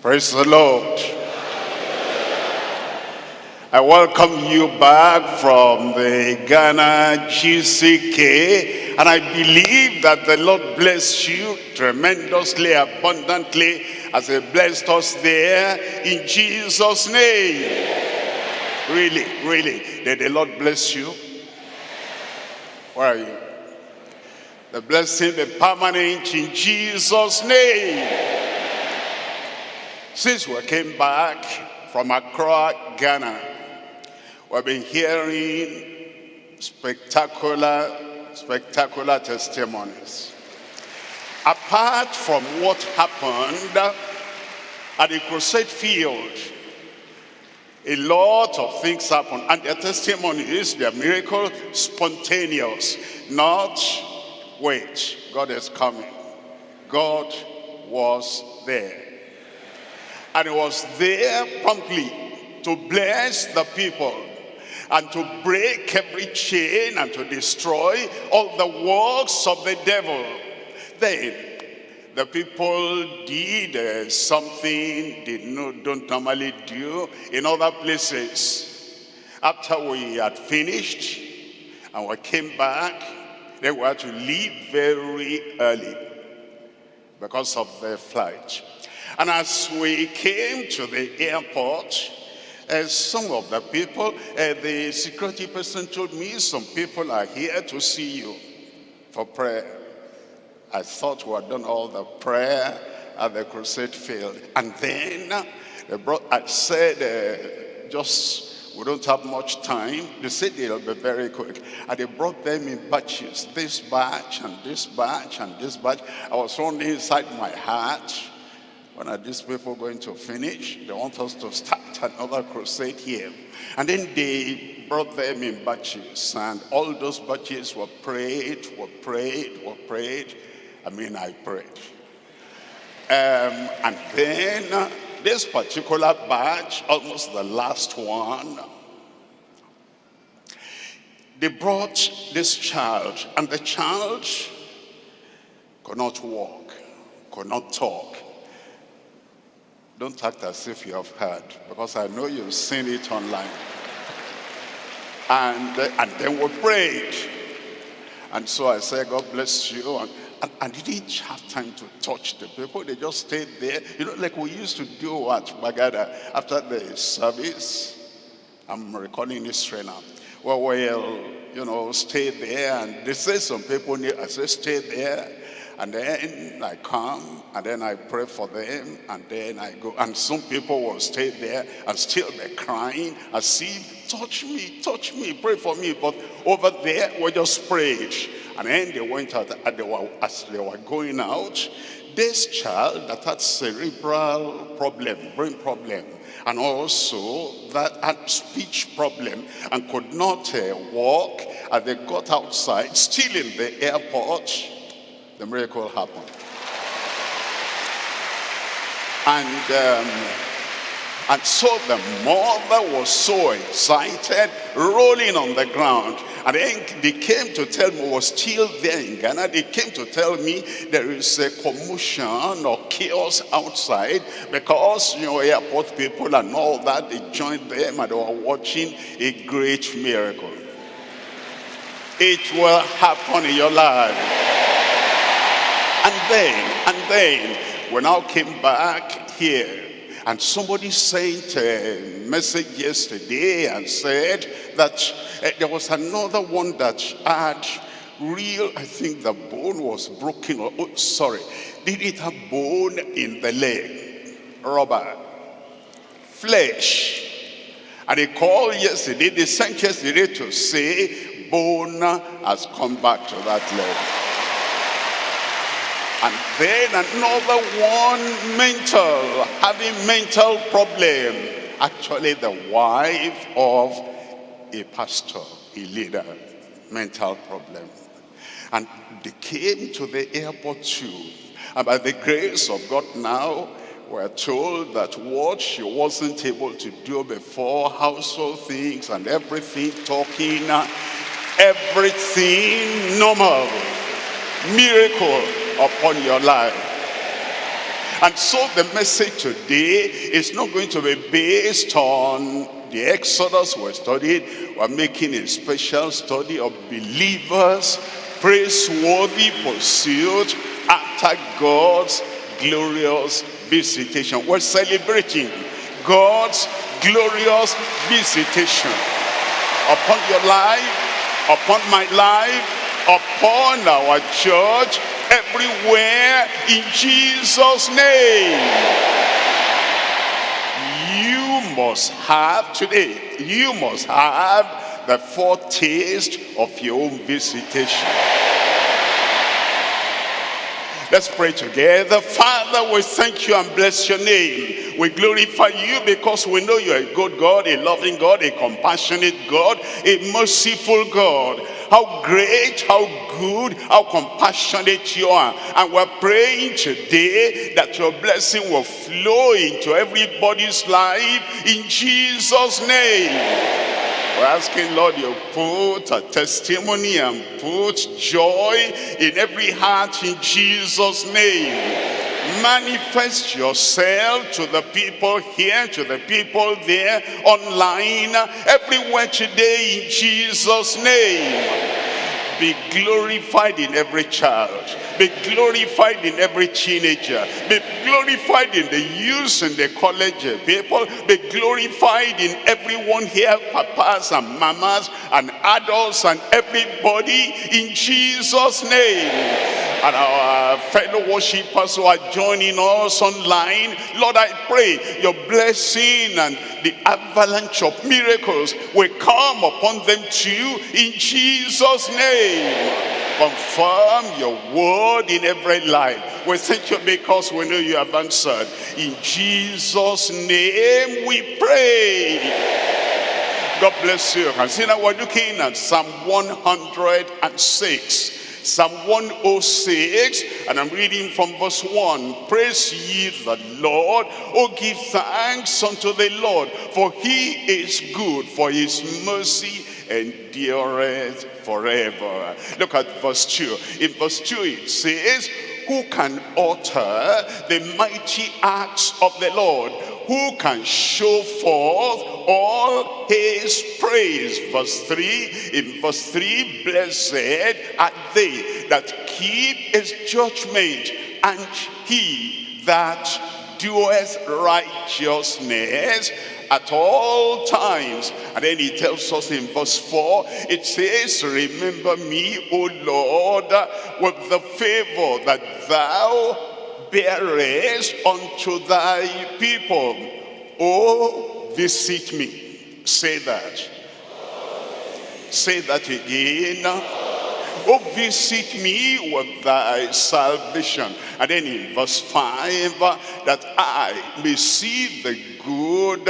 Praise the Lord. I welcome you back from the Ghana GCK and I believe that the Lord bless you tremendously, abundantly as he blessed us there in Jesus' name. Really, really, did the Lord bless you? Where are you? The blessing, the permanent in Jesus' name. Since we came back from Accra, Ghana, we've been hearing spectacular, spectacular testimonies. Apart from what happened at the crusade field, a lot of things happen and their testimonies, their miracle spontaneous. Not wait god is coming. God was there and he was there promptly to bless the people and to break every chain and to destroy all the works of the devil. Then the people did uh, something they no, don't normally do in other places. After we had finished and we came back, they were to leave very early because of the flight. And as we came to the airport, uh, some of the people, uh, the security person told me, some people are here to see you for prayer. I thought we had done all the prayer at the crusade field. And then they brought, I said, uh, just, we don't have much time. They said they'll be very quick. And they brought them in batches, this batch and this batch and this batch. I was only inside my heart when are these people going to finish? They want us to start another crusade here. And then they brought them in batches. And all those batches were prayed, were prayed, were prayed. I mean, I prayed. Um, and then this particular batch, almost the last one, they brought this child. And the child could not walk, could not talk don't act as if you have heard, because I know you've seen it online. And, and then we prayed. And so I said, God bless you. And, and, and didn't have time to touch the people. They just stayed there. You know, like we used to do at Gbagada after the service. I'm recalling history now. Well, we'll, you know, stay there. And they say some people, need, I say, stay there. And then I come and then I pray for them and then I go. And some people will stay there and still be crying and see, touch me, touch me, pray for me. But over there, we just prayed. And then they went out and they were, as they were going out, this child that had cerebral problem, brain problem, and also that had speech problem and could not uh, walk, and they got outside, still in the airport, the miracle happened. And, um, and so the mother was so excited, rolling on the ground. And then they came to tell me, was still there in Ghana, they came to tell me there is a commotion or chaos outside because, you know, airport people and all that, they joined them and they were watching a great miracle. It will happen in your life. And then, and then, we now came back here. And somebody sent a message yesterday and said that uh, there was another one that had real, I think the bone was broken. Or, oh, sorry. Did it have bone in the leg? Rubber. Flesh. And they called yesterday, they sent yesterday to say bone has come back to that leg. And then another one mental, having mental problem. Actually the wife of a pastor, a leader, mental problem. And they came to the airport too. And by the grace of God now, we're told that what she wasn't able to do before, household things and everything, talking, uh, everything normal, miracle upon your life. And so the message today is not going to be based on the Exodus we studied. We're making a special study of believers, praiseworthy pursuit after God's glorious visitation. We're celebrating God's glorious visitation upon your life, upon my life, upon our church, everywhere in Jesus' name you must have today, you must have the foretaste of your own visitation. Let's pray together. Father, we thank you and bless your name. We glorify you because we know you're a good God, a loving God, a compassionate God, a merciful God. How great, how good, how compassionate you are. And we're praying today that your blessing will flow into everybody's life in Jesus' name. We're asking, Lord, you put a testimony and put joy in every heart in Jesus' name. Manifest yourself to the people here, to the people there, online, everywhere today in Jesus' name be glorified in every child be glorified in every teenager be glorified in the youth and the college people be glorified in everyone here papas and mamas and adults and everybody in jesus name and our fellow worshippers who are joining us online. Lord, I pray your blessing and the avalanche of miracles will come upon them too in Jesus' name. Confirm your word in every life. We thank you because we know you have answered. In Jesus' name we pray. God bless you. And see now we're looking at Psalm 106. Psalm 106, and I'm reading from verse 1. Praise ye the Lord. Oh, give thanks unto the Lord, for he is good, for his mercy endureth forever. Look at verse 2. In verse 2 it says, Who can utter the mighty acts of the Lord? who can show forth all his praise. Verse 3, in verse 3, blessed are they that keep his judgment, and he that doeth righteousness at all times. And then he tells us in verse 4, it says, Remember me, O Lord, with the favor that thou bearest unto thy people. Oh, visit me. Say that. Say that again. Oh, visit me with thy salvation. And then in verse 5, that I may see the good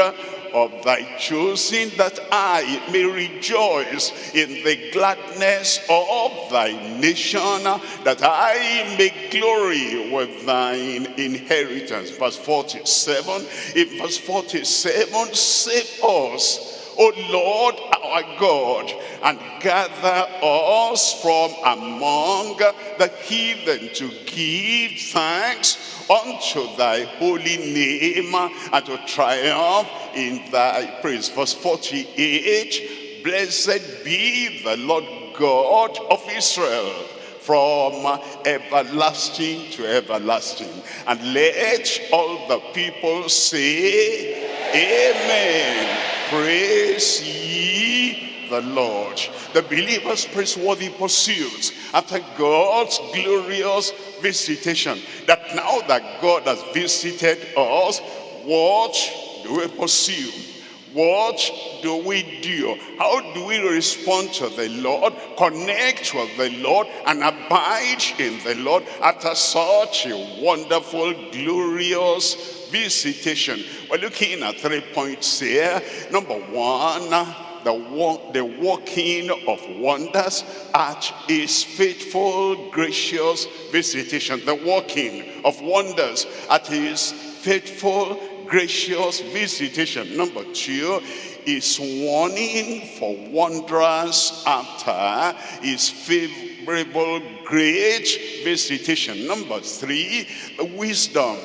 of thy choosing that I may rejoice in the gladness of thy nation, that I may glory with thine inheritance. Verse 47, in verse 47, save us, O Lord our God, and gather us from among the heathen to give thanks unto thy holy name and to triumph in thy praise. Verse 48, Blessed be the Lord God of Israel from everlasting to everlasting. And let all the people say, Amen. Praise ye the Lord. The believer's praiseworthy pursuits after God's glorious visitation. That now that God has visited us, what do we pursue? What do we do? How do we respond to the Lord, connect with the Lord, and abide in the Lord after such a wonderful, glorious visitation? We're looking at three points here. Number one, the, walk, the working of wonders at his faithful, gracious visitation. The working of wonders at his faithful, gracious visitation. Number two is warning for wonders after his favorable, great visitation. Number three, the wisdom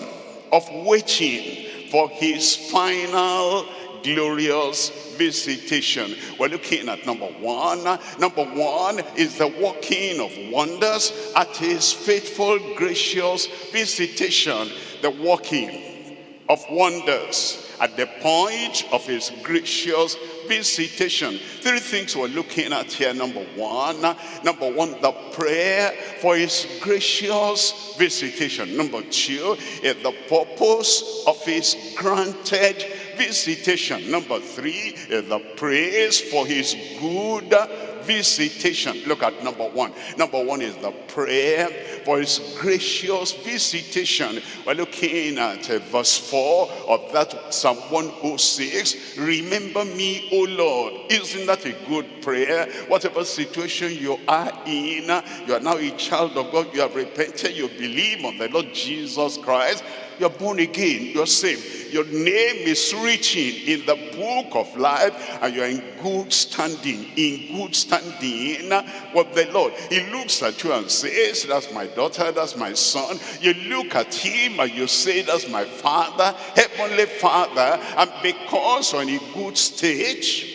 of waiting for his final glorious visitation. We're looking at number one. Number one is the working of wonders at his faithful, gracious visitation. The working of wonders at the point of his gracious visitation. Three things we're looking at here. Number one, number one, the prayer for his gracious visitation. Number two, is the purpose of his granted visitation. Number three, is the praise for his good visitation. Look at number one. Number one is the prayer for his gracious visitation. We're looking at uh, verse 4 of that Psalm 106. Remember me, O Lord. Isn't that a good prayer? Whatever situation you are in, you are now a child of God. You have repented. You believe on the Lord Jesus Christ you're born again, you're saved. Your name is written in the book of life and you're in good standing, in good standing with the Lord. He looks at you and says, that's my daughter, that's my son. You look at him and you say, that's my father, heavenly father. And because you're in a good stage,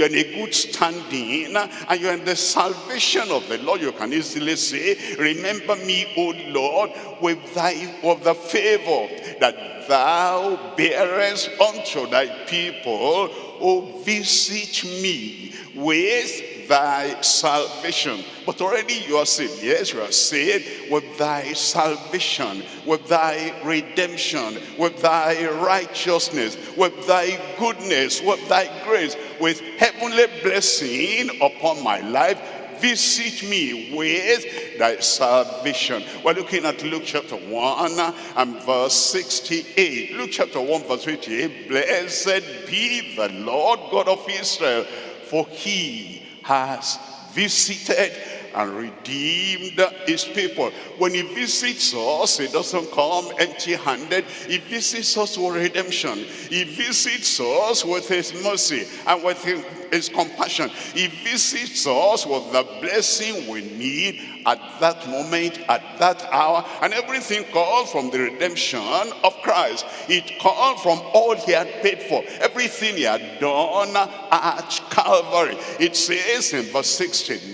you're in a good standing and you're in the salvation of the Lord. You can easily say, remember me, O Lord, with thy with the favor that thou bearest unto thy people, O visit me with thy salvation. But already you are saved. Yes, you are saved with thy salvation, with thy redemption, with thy righteousness, with thy goodness, with thy grace, with heavenly blessing upon my life visit me with thy salvation. We're looking at Luke chapter 1 and verse 68. Luke chapter 1 verse 68. Blessed be the Lord God of Israel, for he has visited and redeemed his people. When he visits us, he doesn't come empty-handed. He visits us with redemption. He visits us with his mercy and with his compassion. He visits us with the blessing we need at that moment, at that hour. And everything comes from the redemption of Christ. It comes from all he had paid for. Everything he had done at Calvary. It says in verse 69,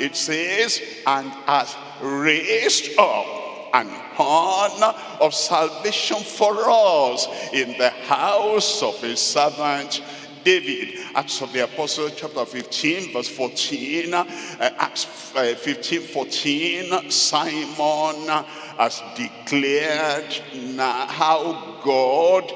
it says, and has raised up an horn of salvation for us in the house of his servant David. Acts of the Apostle chapter 15 verse 14. Uh, Acts uh, 15 14. Simon has declared how God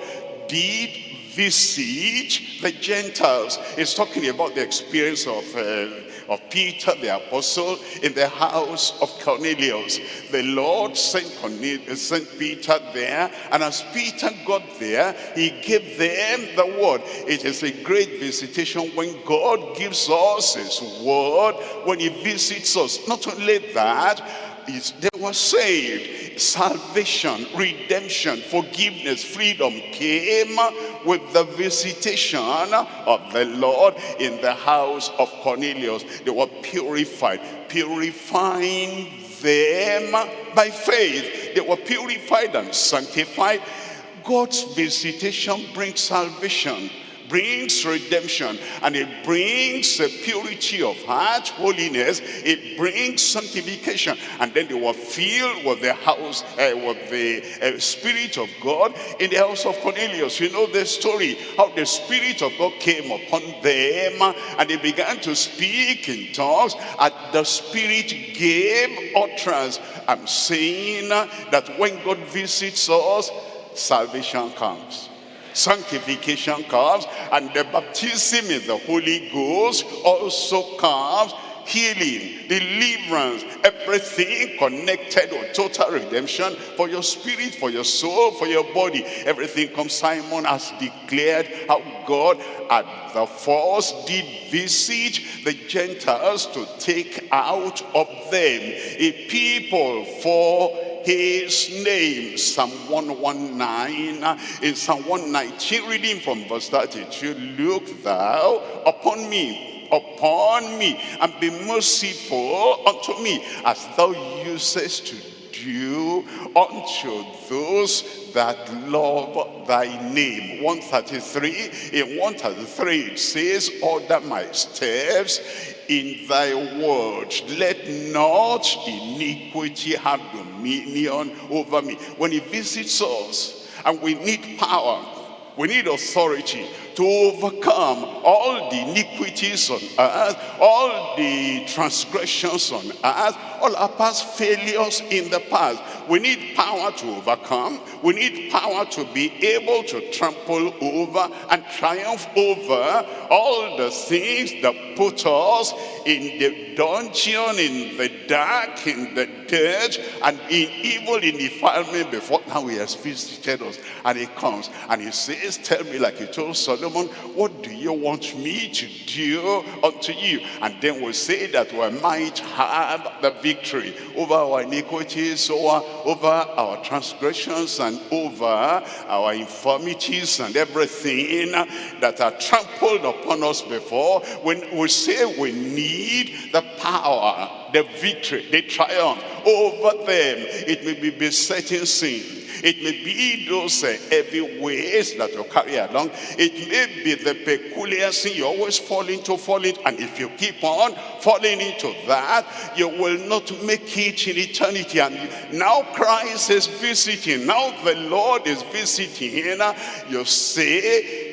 did visit the Gentiles. He's talking about the experience of uh, of Peter the apostle in the house of Cornelius. The Lord sent, Cornelius, uh, sent Peter there, and as Peter got there, he gave them the word. It is a great visitation when God gives us his word, when he visits us. Not only that, they were saved. Salvation, redemption, forgiveness, freedom came with the visitation of the Lord in the house of Cornelius. They were purified, purifying them by faith. They were purified and sanctified. God's visitation brings salvation brings redemption and it brings a purity of heart, holiness. It brings sanctification. And then they were filled with the house, uh, with the uh, Spirit of God in the house of Cornelius. You know the story, how the Spirit of God came upon them and they began to speak in tongues and the Spirit gave utterance. I'm saying that when God visits us, salvation comes sanctification comes and the baptism in the Holy Ghost also comes healing, deliverance, everything connected with total redemption for your spirit, for your soul, for your body. Everything comes. Simon has declared how God at the first did visit the Gentiles to take out of them a people for his name. Psalm 119, in Psalm 119, reading from verse 32, look thou upon me, upon me, and be merciful unto me, as thou usest to do unto those that love thy name. 133, in 133 it says, order my steps in thy word. Let not iniquity have dominion over me. When he visits us and we need power, we need authority to overcome all the iniquities on earth, all the transgressions on earth, all our past failures in the past. We need power to overcome. We need power to be able to trample over and triumph over all the things that put us in the dungeon, in the dark, in the dirt, and in evil, in defilement before. Now he has visited us and he comes and he says, tell me like he told Solomon, what do you want me to do unto you? And then we'll say that we might have the victory over our iniquities, over, over our transgressions, and over our infirmities and everything that are trampled upon us before. When we say we need the power, the victory, the triumph over them, it may be besetting sin it may be those uh, heavy ways that you carry along. It may be the peculiar sin you always fall into, fall into. And if you keep on falling into that, you will not make it in eternity. And now Christ is visiting. Now the Lord is visiting. You say,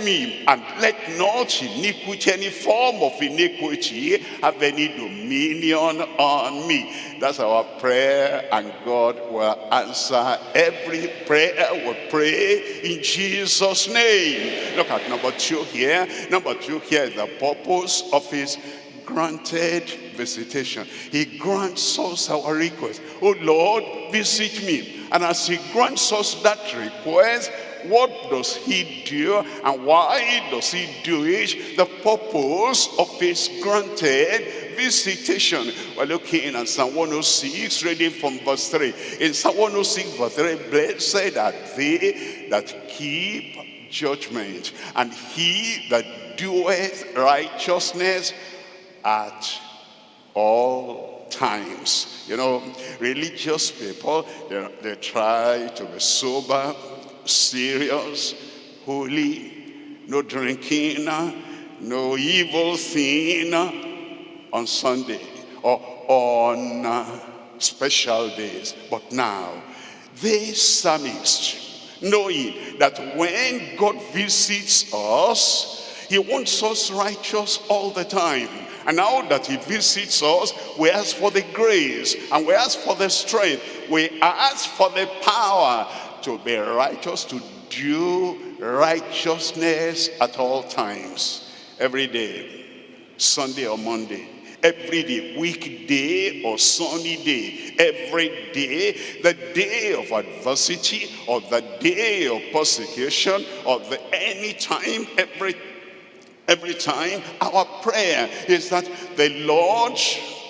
me and let not iniquity, any form of iniquity have any dominion on me. That's our prayer and God will answer every prayer we pray in Jesus' name. Look at number two here. Number two here is the purpose of his granted visitation. He grants us our request. Oh Lord, visit me. And as he grants us that request, what does he do and why does he do it? The purpose of his granted visitation. We're looking at Psalm 106, reading from verse 3. In Psalm 106, verse 3, blessed are they that keep judgment, and he that doeth righteousness at all times. You know, religious people, they, they try to be sober, serious, holy, no drinking, no evil thing on Sunday or on uh, special days. But now, this psalmist, knowing that when God visits us, he wants us righteous all the time. And now that he visits us, we ask for the grace and we ask for the strength. We ask for the power to be righteous, to do righteousness at all times, every day, Sunday or Monday, every day, weekday or sunny day, every day, the day of adversity or the day of persecution or the any time, every every time, our prayer is that the Lord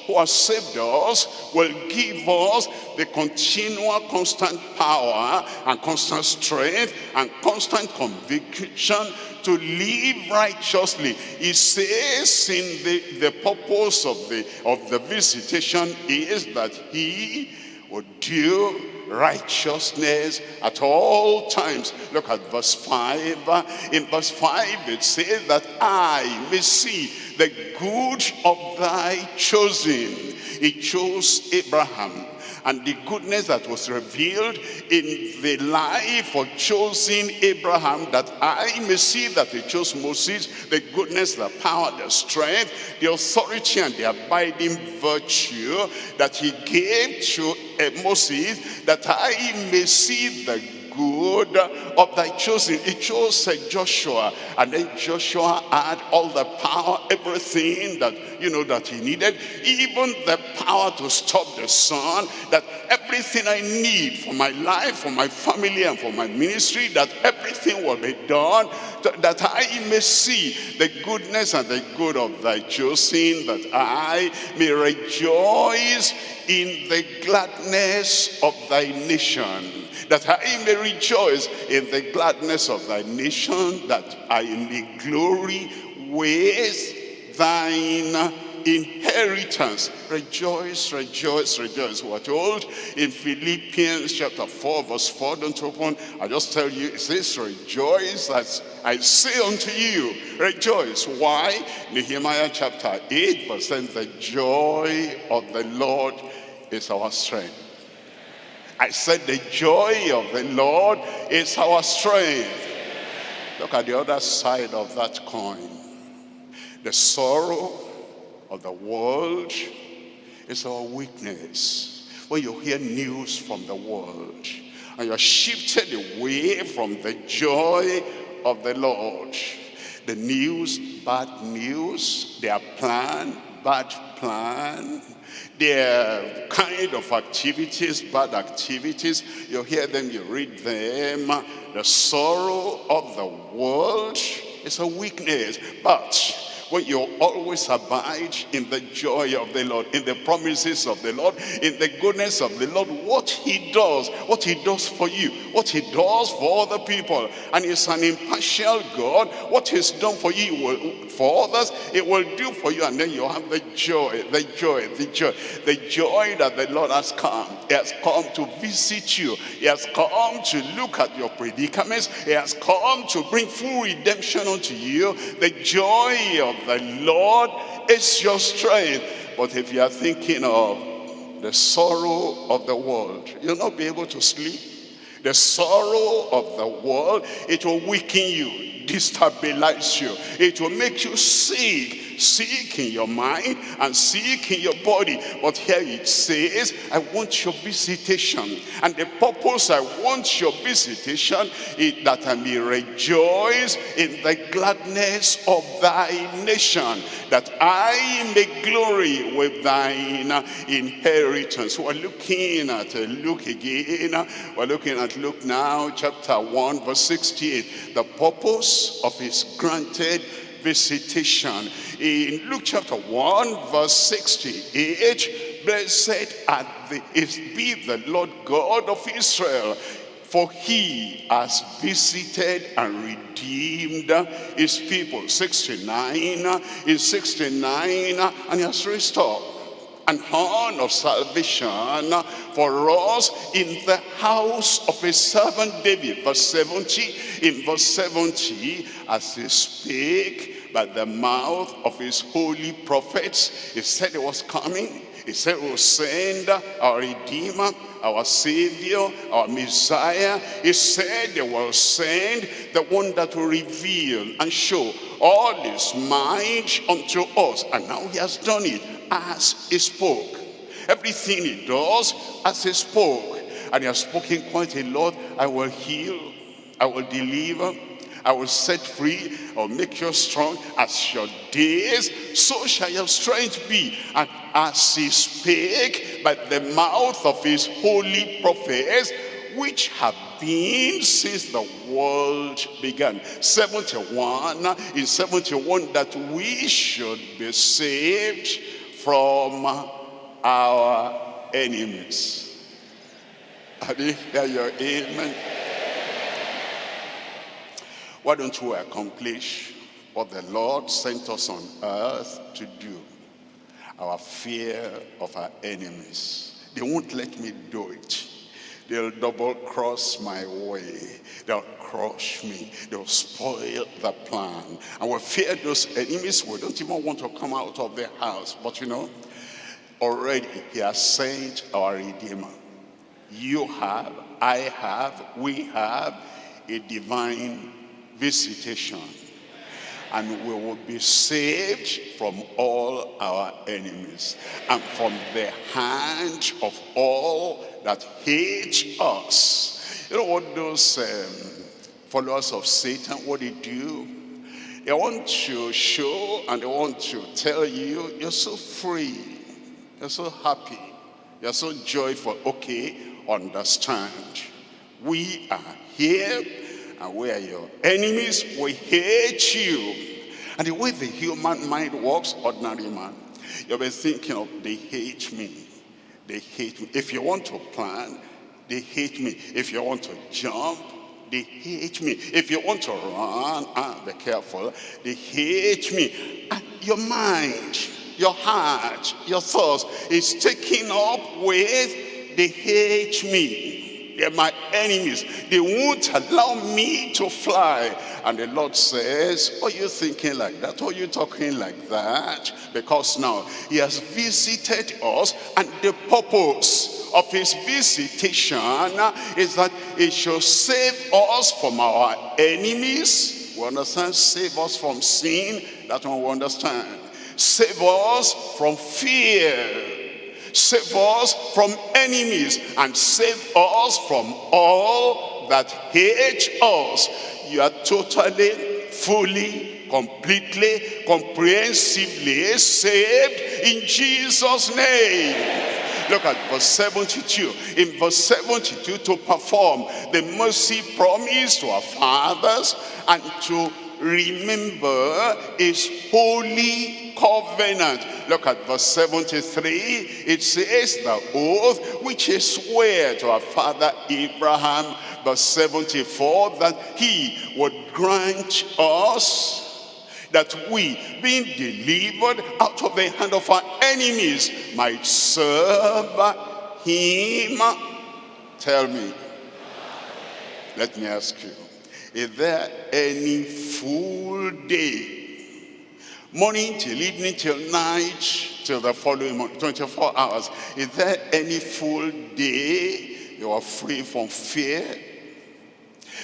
who has saved us will give us the continual constant power and constant strength and constant conviction to live righteously. He says in the, the purpose of the, of the visitation is that he would do righteousness at all times. Look at verse 5. In verse 5 it says that I may see the good of thy chosen. He chose Abraham and the goodness that was revealed in the life of choosing Abraham that I may see that he chose Moses, the goodness, the power, the strength, the authority and the abiding virtue that he gave to uh, Moses that I may see the good of thy choosing. He chose Joshua, and then Joshua had all the power, everything that, you know, that he needed, even the power to stop the sun, that everything I need for my life, for my family, and for my ministry, that everything will be done, that I may see the goodness and the good of thy choosing, that I may rejoice in the gladness of thy nation that I may rejoice in the gladness of thy nation, that I may glory with thine inheritance. Rejoice, rejoice, rejoice. We're told in Philippians chapter 4, verse 4, don't open. I just tell you, it says, rejoice as I say unto you, rejoice. Why? Nehemiah chapter 8, verse 10, the joy of the Lord is our strength. I said the joy of the Lord is our strength. Look at the other side of that coin. The sorrow of the world is our weakness. When you hear news from the world and you're shifted away from the joy of the Lord, the news, bad news, their plan, bad plan, their kind of activities, bad activities, you hear them, you read them. The sorrow of the world is a weakness, but when you always abide in the joy of the Lord, in the promises of the Lord, in the goodness of the Lord, what he does, what he does for you, what he does for other people. And he's an impartial God. What he's done for you, will, for others, it will do for you. And then you have the joy, the joy, the joy, the joy that the Lord has come. He has come to visit you. He has come to look at your predicaments. He has come to bring full redemption unto you. The joy of the Lord is your strength. But if you are thinking of the sorrow of the world, you'll not be able to sleep. The sorrow of the world, it will weaken you, destabilize you. It will make you sick Seek in your mind and seek in your body. But here it says, I want your visitation. And the purpose I want your visitation is that I may rejoice in the gladness of thy nation, that I may glory with thine inheritance. We're looking at uh, Luke again. We're looking at Luke now, chapter 1, verse 68. The purpose of his granted visitation. In Luke chapter 1, verse 68, blessed the, be the Lord God of Israel, for he has visited and redeemed his people. 69, in 69, and he has restored an horn of salvation for us in the house of his servant David. Verse 70, in verse 70, as he spake by the mouth of his holy prophets, he said he was coming. He said we'll send our Redeemer, our Savior, our Messiah. He said they will send the one that will reveal and show all his might unto us. And now he has done it as he spoke. Everything he does as he spoke. And he has spoken quite a lot. I will heal, I will deliver, I will set free, I will make you strong as your days, so shall your strength be. And as he spake by the mouth of his holy prophets, which have been since the world began. 71, in 71, that we should be saved from our enemies. Are you hear your amen? Why don't we accomplish what the Lord sent us on earth to do? Our fear of our enemies. They won't let me do it. They'll double cross my way. They'll crush me. They'll spoil the plan. And we fear those enemies. We don't even want to come out of their house. But you know, already he has sent our Redeemer. You have, I have, we have a divine visitation. And we will be saved from all our enemies and from the hand of all that hate us. You know what those um, followers of Satan, what they do? They want to show and they want to tell you, you're so free, you're so happy, you're so joyful. Okay, understand. We are here and we are your enemies. We hate you. And the way the human mind works, ordinary man, you'll be thinking of, they hate me. They hate me. If you want to plan, they hate me. If you want to jump, they hate me. If you want to run, ah, be careful. They hate me. And your mind, your heart, your thoughts is taken up with, they hate me. They're my enemies. They won't allow me to fly. And the Lord says, are you thinking like that? Are you talking like that? Because now he has visited us and the purpose of his visitation is that he shall save us from our enemies. We understand? Save us from sin. That one we understand. Save us from fear. Save us from enemies and save us from all that hate us. You are totally, fully, completely, comprehensively saved in Jesus' name. Look at verse 72. In verse 72, to perform the mercy promise to our fathers and to remember his holy covenant. Look at verse 73. It says the oath which he swore to our father Abraham. Verse 74 that he would grant us that we, being delivered out of the hand of our enemies, might serve him. Tell me. Let me ask you. Is there any full day, morning till evening till night, till the following morning, 24 hours, is there any full day you are free from fear?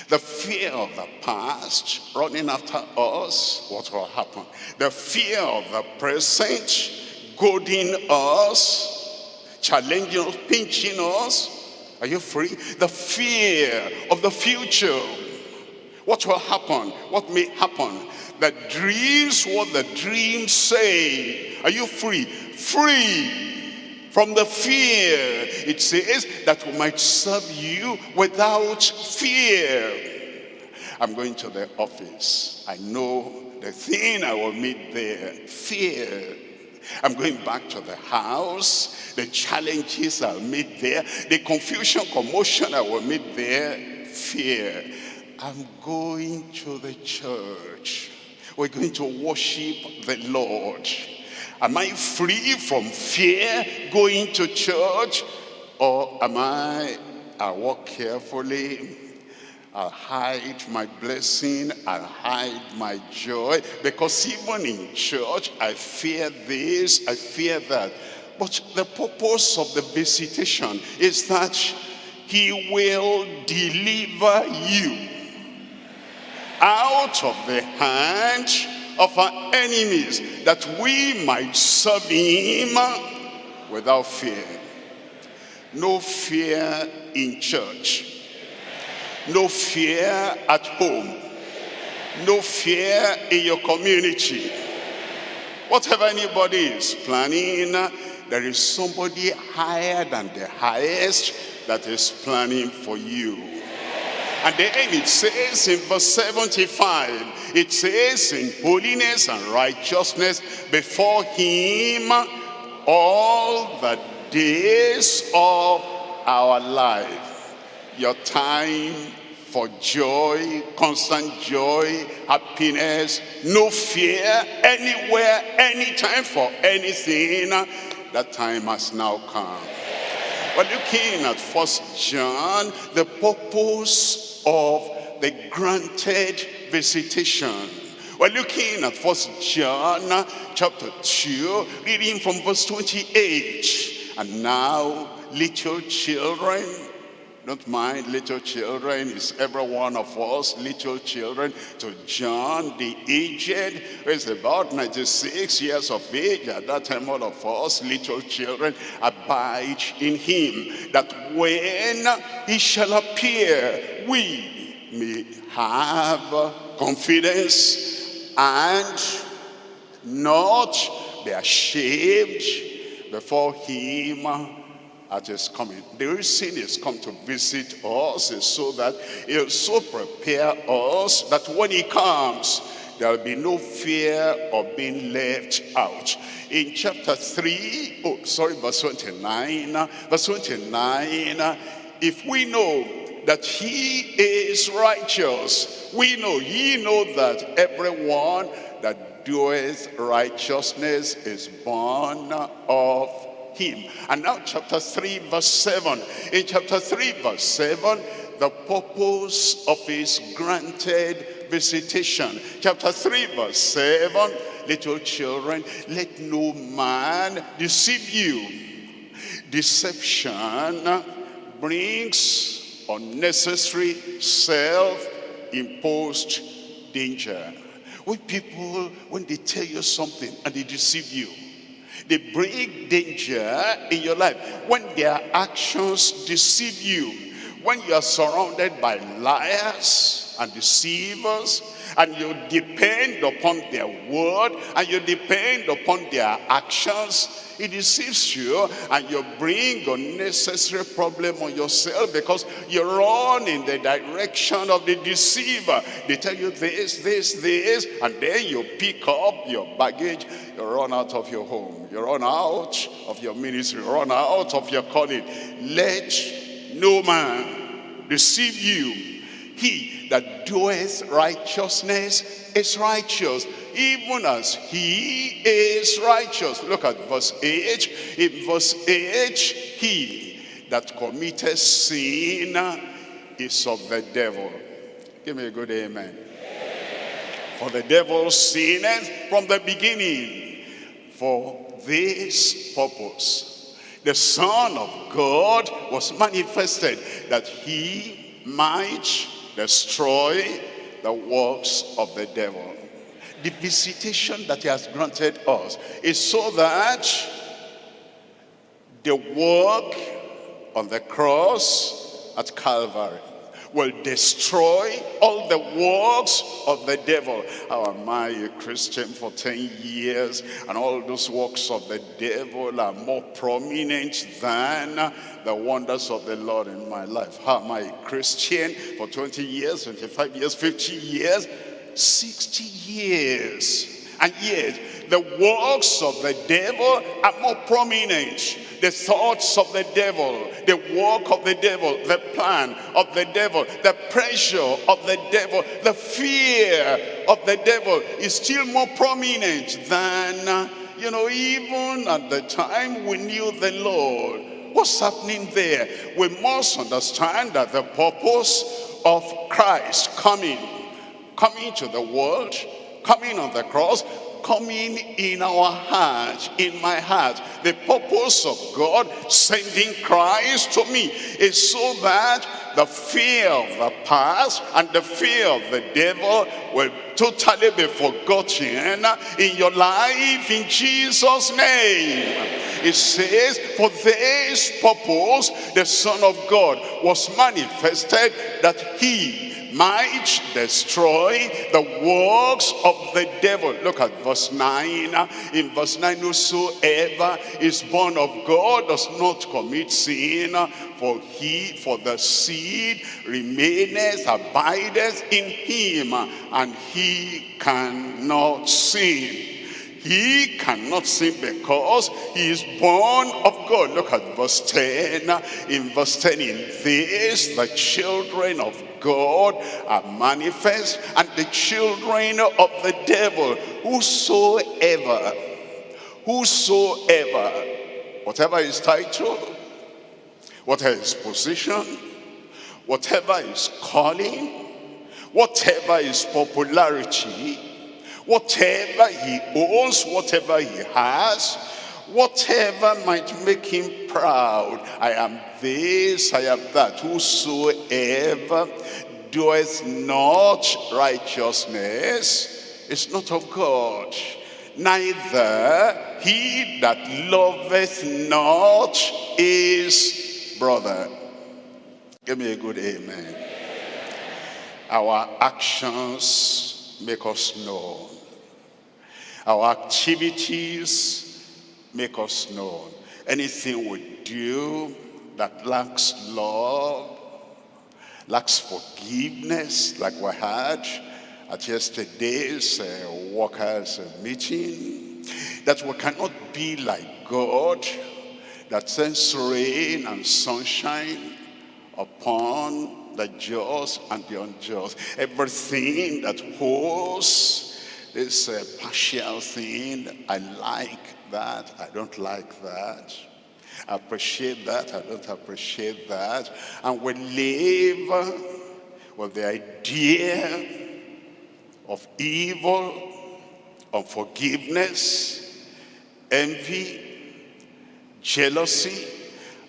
The fear of the past running after us, what will happen? The fear of the present goading us, challenging us, pinching us. Are you free? The fear of the future what will happen? What may happen? The dreams, what the dreams say. Are you free? Free from the fear. It says that we might serve you without fear. I'm going to the office. I know the thing I will meet there. Fear. I'm going back to the house. The challenges I'll meet there. The confusion, commotion I will meet there. Fear. I'm going to the church. We're going to worship the Lord. Am I free from fear going to church? Or am I, I walk carefully, I'll hide my blessing, I'll hide my joy. Because even in church, I fear this, I fear that. But the purpose of the visitation is that he will deliver you out of the hand of our enemies that we might serve him without fear. No fear in church. No fear at home. No fear in your community. Whatever anybody is planning, there is somebody higher than the highest that is planning for you. And then it says in verse 75, it says in holiness and righteousness before him all the days of our life. Your time for joy, constant joy, happiness, no fear, anywhere, anytime for anything. That time has now come. We're looking at First John, the purpose of the granted visitation. We're looking at First John chapter 2, reading from verse 28. And now, little children, don't mind little children, it's every one of us, little children, to John the aged, who is about 96 years of age. At that time, all of us, little children, abide in him, that when he shall appear, we may have confidence and not be ashamed before him at his coming. The reason he's come to visit us is so that he'll so prepare us that when he comes, there'll be no fear of being left out. In chapter 3, oh, sorry, verse 29, verse 29, if we know that he is righteous, we know, ye know that everyone that doeth righteousness is born of him. And now chapter 3 verse 7. In chapter 3 verse 7, the purpose of his granted visitation. Chapter 3 verse 7, little children, let no man deceive you. Deception brings unnecessary self-imposed danger. When people, when they tell you something and they deceive you, they bring danger in your life. When their actions deceive you, when you are surrounded by liars and deceivers, and you depend upon their word, and you depend upon their actions, it deceives you and you bring unnecessary problem on yourself because you run in the direction of the deceiver. They tell you this, this, this, and then you pick up your baggage, you run out of your home, you run out of your ministry, you run out of your calling. Let no man deceive you. He that doeth righteousness is righteous even as he is righteous. Look at verse 8. In verse 8, he that committeth sin is of the devil. Give me a good amen. For the devil sinned from the beginning for this purpose. The Son of God was manifested that he might destroy the works of the devil. The visitation that he has granted us is so that the work on the cross at Calvary will destroy all the works of the devil. How am I a Christian for 10 years and all those works of the devil are more prominent than the wonders of the Lord in my life? How am I a Christian for 20 years, 25 years, 50 years? 60 years. And yet, the works of the devil are more prominent. The thoughts of the devil, the work of the devil, the plan of the devil, the pressure of the devil, the fear of the devil is still more prominent than, you know, even at the time we knew the Lord. What's happening there? We must understand that the purpose of Christ coming coming to the world, coming on the cross, coming in our heart, in my heart. The purpose of God sending Christ to me is so that the fear of the past and the fear of the devil will totally be forgotten in your life in Jesus' name. It says, for this purpose the Son of God was manifested that he might destroy the works of the devil. Look at verse 9. In verse 9, whosoever is born of God does not commit sin, for he, for the seed remaineth, abideth in him, and he cannot sin. He cannot sin because he is born of God. Look at verse 10. In verse 10, in this the children of God are manifest and the children of the devil. Whosoever, whosoever, whatever his title, whatever his position, whatever his calling, whatever his popularity, whatever he owns, whatever he has, whatever might make him proud. I am this, I am that. Whosoever doeth not righteousness is not of God. Neither he that loveth not is brother. Give me a good amen. Our actions make us known. Our activities make us known. Anything we do that lacks love, lacks forgiveness, like we had at yesterday's uh, workers meeting, that we cannot be like God, that sends rain and sunshine upon the just and the unjust. Everything that holds this uh, partial thing. I like that. I don't like that. I appreciate that. I don't appreciate that. And we live with the idea of evil, unforgiveness, envy, jealousy,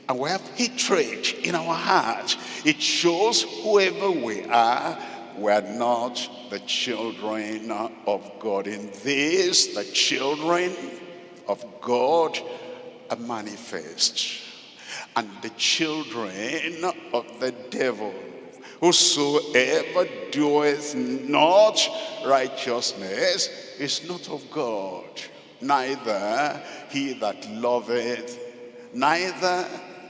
and we have hatred in our heart. It shows whoever we are, we are not the children of God. In this, the children of God are manifest. And the children of the devil, whosoever doeth not righteousness is not of God, neither he that loveth, neither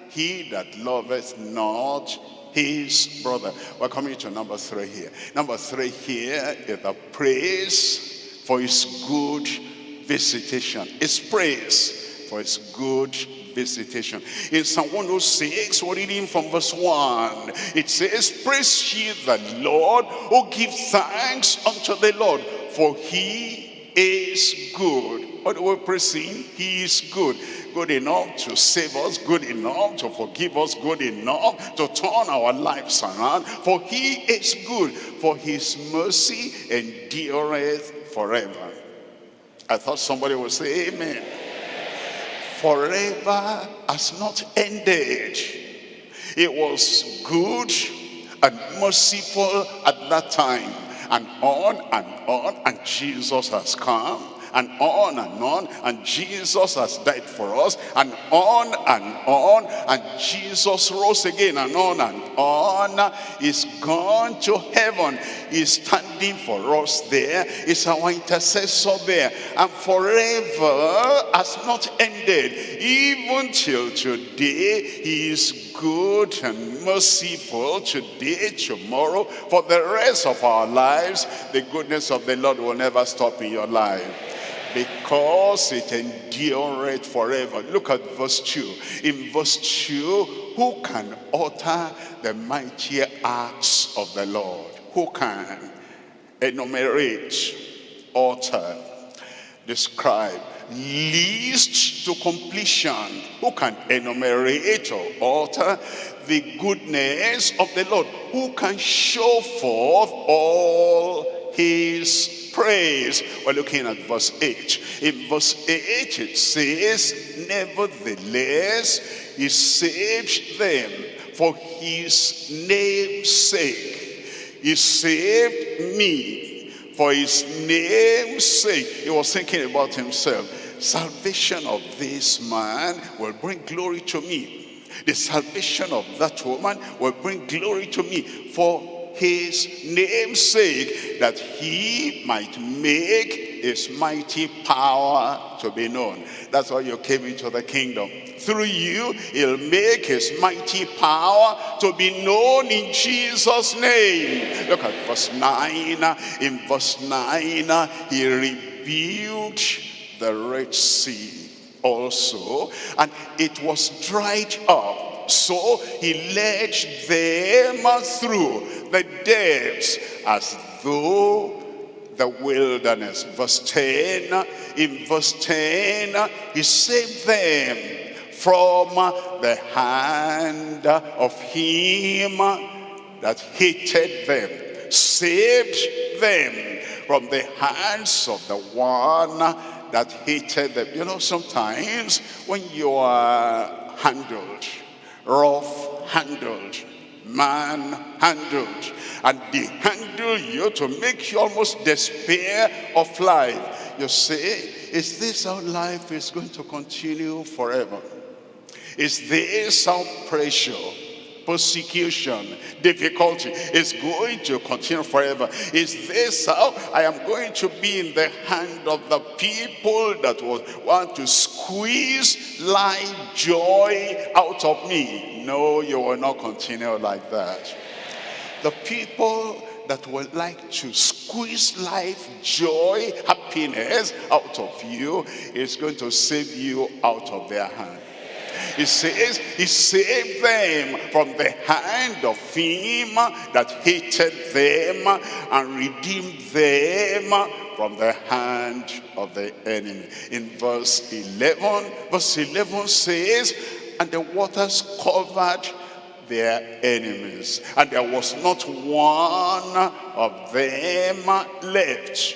he that loveth not his brother. We're coming to number three here. Number three here is the praise for his good visitation. It's praise for his good visitation. In Psalm 106, we're reading from verse 1. It says, Praise ye the Lord, who give thanks unto the Lord, for he is good. What do we praise him? He is good good enough to save us, good enough to forgive us, good enough to turn our lives around. For he is good, for his mercy endureth forever. I thought somebody would say amen. Forever has not ended. It was good and merciful at that time. And on and on, and Jesus has come and on and on. And Jesus has died for us and on and on. And Jesus rose again and on and on. He's gone to heaven. He's standing for us there. He's our intercessor there. And forever has not ended. Even till today, he is good and merciful today, tomorrow, for the rest of our lives. The goodness of the Lord will never stop in your life because it endureth forever. Look at verse 2. In verse 2, who can utter the mighty acts of the Lord? Who can enumerate, utter, describe, list to completion? Who can enumerate or utter the goodness of the Lord? Who can show forth all his praise. We're looking at verse 8. In verse 8 it says, Nevertheless, he saved them for his name's sake. He saved me for his name's sake. He was thinking about himself. Salvation of this man will bring glory to me. The salvation of that woman will bring glory to me. For his namesake, that he might make his mighty power to be known. That's why you came into the kingdom. Through you, he'll make his mighty power to be known in Jesus' name. Look at verse 9. In verse 9, he rebuked the Red Sea also, and it was dried up so he led them through the depths as though the wilderness. Verse 10, in verse 10, he saved them from the hand of him that hated them. Saved them from the hands of the one that hated them. You know, sometimes when you are handled, rough handled, rough-handled, man-handled. And they handle you to make you almost despair of life. You say, is this how life is going to continue forever? Is this how pressure persecution, difficulty is going to continue forever. Is this how I am going to be in the hand of the people that want to squeeze life joy out of me? No, you will not continue like that. The people that would like to squeeze life, joy, happiness out of you is going to save you out of their hand He says he saved them from the hand of him that hated them and redeemed them from the hand of the enemy. In verse 11, verse 11 says, and the waters covered their enemies. And there was not one of them left.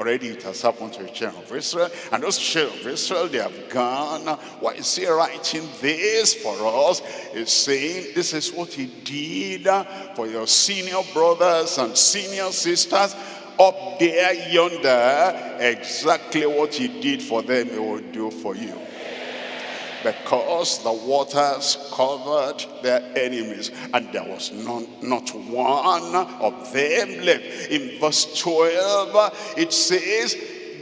Already it has happened to the children of Israel. And those children of Israel, they have gone. Why is he writing this for us? He's saying this is what he did for your senior brothers and senior sisters up there yonder. Exactly what he did for them, he will do for you because the waters covered their enemies and there was none, not one of them left. In verse 12 it says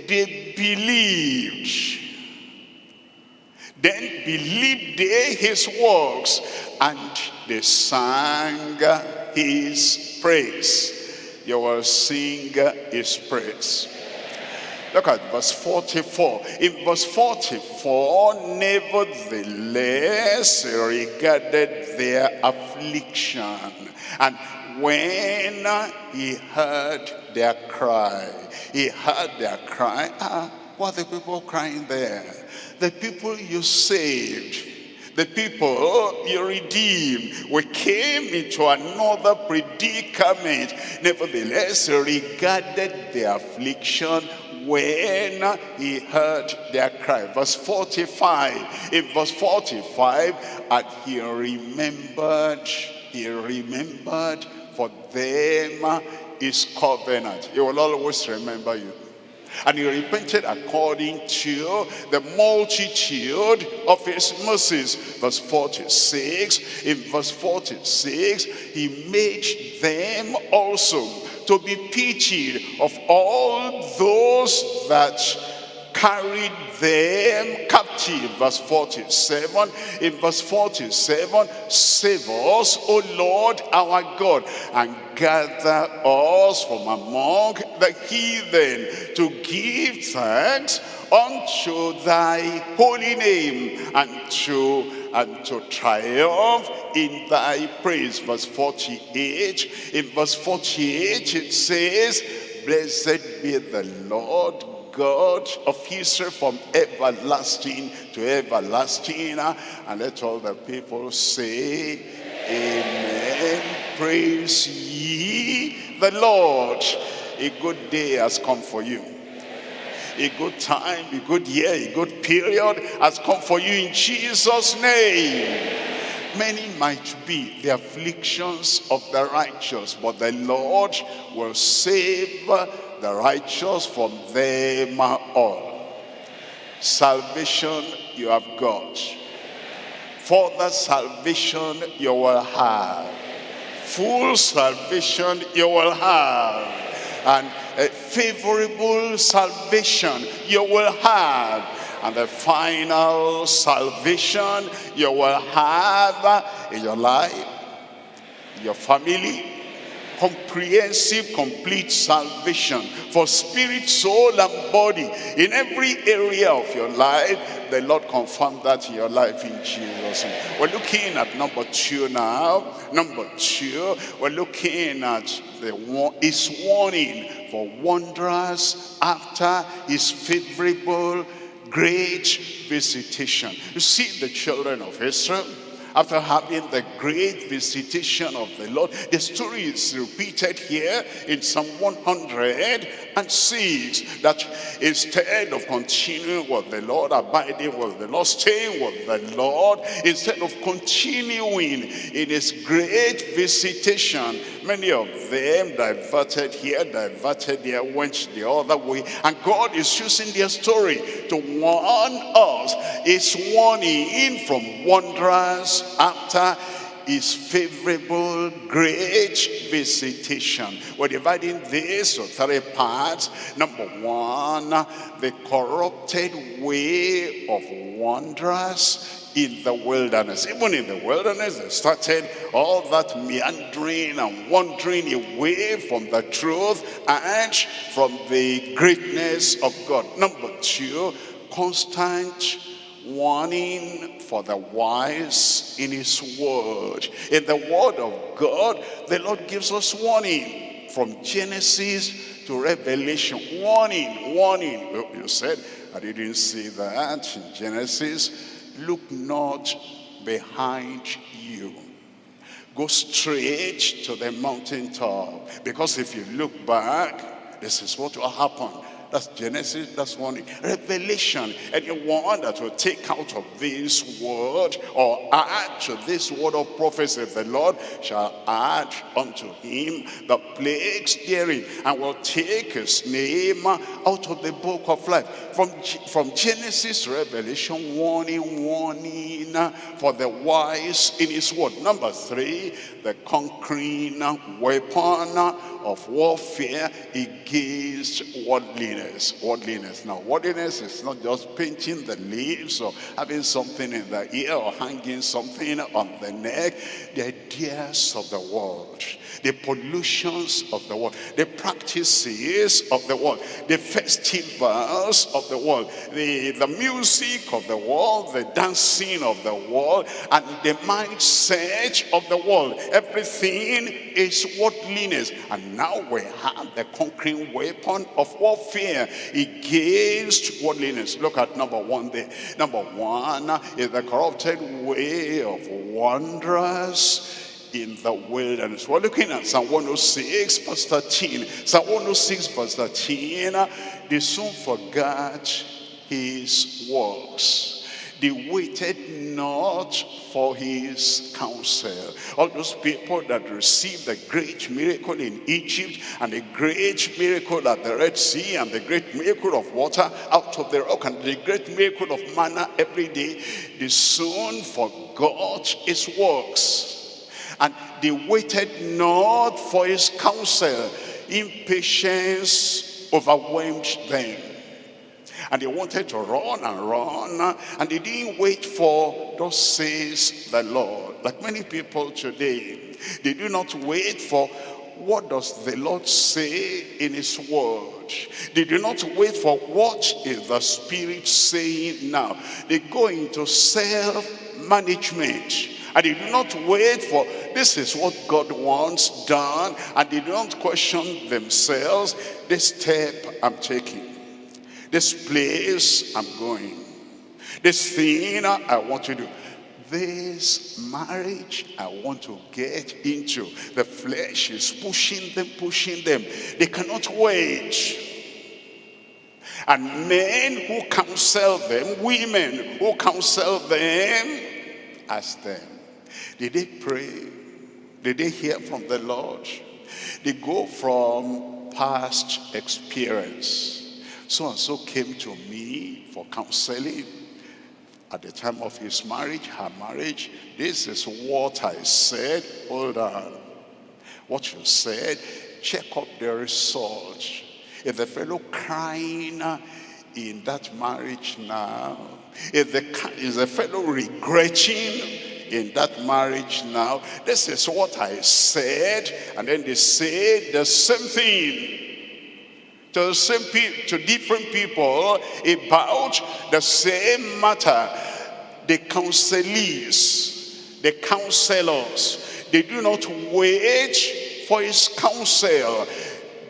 they believed. Then believed they his works and they sang his praise. You will sing his praise. Look at verse 44. In verse 44, nevertheless regarded their affliction. And when he heard their cry, he heard their cry. Ah, what are the people crying there? The people you saved the people you redeemed. We came into another predicament. Nevertheless, regarded the affliction when he heard their cry. Verse 45. In verse 45, and he remembered, he remembered for them his covenant. He will always remember you. And he repented according to the multitude of his mercies. Verse 46, in verse 46, he made them also to be pitied of all those that carried them captive. Verse 47. In verse 47, save us, O Lord our God, and gather us from among the heathen to give thanks unto thy holy name and to and to triumph in thy praise. Verse 48. In verse 48 it says, Blessed be the Lord God of Israel from everlasting to everlasting. And let all the people say, Amen. Praise ye the Lord. A good day has come for you a good time, a good year, a good period has come for you in Jesus' name. Many might be the afflictions of the righteous, but the Lord will save the righteous from them all. Salvation you have got. Further salvation you will have. Full salvation you will have. And a favorable salvation you will have. And the final salvation you will have in your life, your family, comprehensive, complete salvation for spirit, soul, and body in every area of your life. The Lord confirm that in your life in Jesus' We're looking at number two now. Number two, we're looking at the his warning for wanderers after his favorable great visitation. You see the children of Israel after having the great visitation of the Lord. The story is repeated here in Psalm 106 that instead of continuing with the Lord, abiding with the Lord, staying with the Lord, instead of continuing in his great visitation, many of them diverted here, diverted there, went the other way. And God is using their story to warn us. It's warning in from wanderers after his favorable great visitation. We're dividing this into three parts. Number one, the corrupted way of wanderers in the wilderness. Even in the wilderness, they started all that meandering and wandering away from the truth and from the greatness of God. Number two, constant warning for the wise in his word. In the word of God, the Lord gives us warning from Genesis to Revelation. Warning, warning. You said, I didn't see that in Genesis. Look not behind you. Go straight to the mountaintop. Because if you look back, this is what will happen. That's Genesis, that's one. Revelation, anyone that will take out of this word or add to this word of prophecy, the Lord shall add unto him the plagues therein and will take his name out of the book of life. From, from Genesis Revelation, warning, warning for the wise in his word. Number three, the conquering weapon of warfare against worldliness. Worldliness. Now, worldliness is not just painting the leaves or having something in the ear or hanging something on the neck. The ideas of the world, the pollutions of the world, the practices of the world, the festivals of the world, the, the music of the world, the dancing of the world, and the mindset of the world. Everything is worldliness. And now we have the conquering weapon of warfare against worldliness. Look at number one there. Number one is the corrupted way of wanderers in the wilderness. We're looking at Psalm 106 verse 13. Psalm 106 verse 13. They soon forgot his works they waited not for his counsel. All those people that received the great miracle in Egypt and the great miracle at the Red Sea and the great miracle of water out of the rock and the great miracle of manna every day, they soon forgot his works. And they waited not for his counsel. Impatience overwhelmed them. And they wanted to run and run. And they didn't wait for, thus says the Lord. Like many people today, they do not wait for what does the Lord say in his word. They do not wait for what is the Spirit saying now. They go into self-management. And they do not wait for, this is what God wants done. And they do not question themselves, this step I'm taking. This place I'm going. This thing I want to do. This marriage I want to get into. The flesh is pushing them, pushing them. They cannot wait. And men who counsel them, women who counsel them, ask them, did they pray? Did they hear from the Lord? They go from past experience so and so came to me for counseling at the time of his marriage, her marriage. This is what I said. Hold on. What you said, check up the result. If the fellow crying uh, in that marriage now, if the, is the fellow regretting in that marriage now, this is what I said, and then they say the same thing to, the same to different people about the same matter. The counselees, the counselors, they do not wait for his counsel.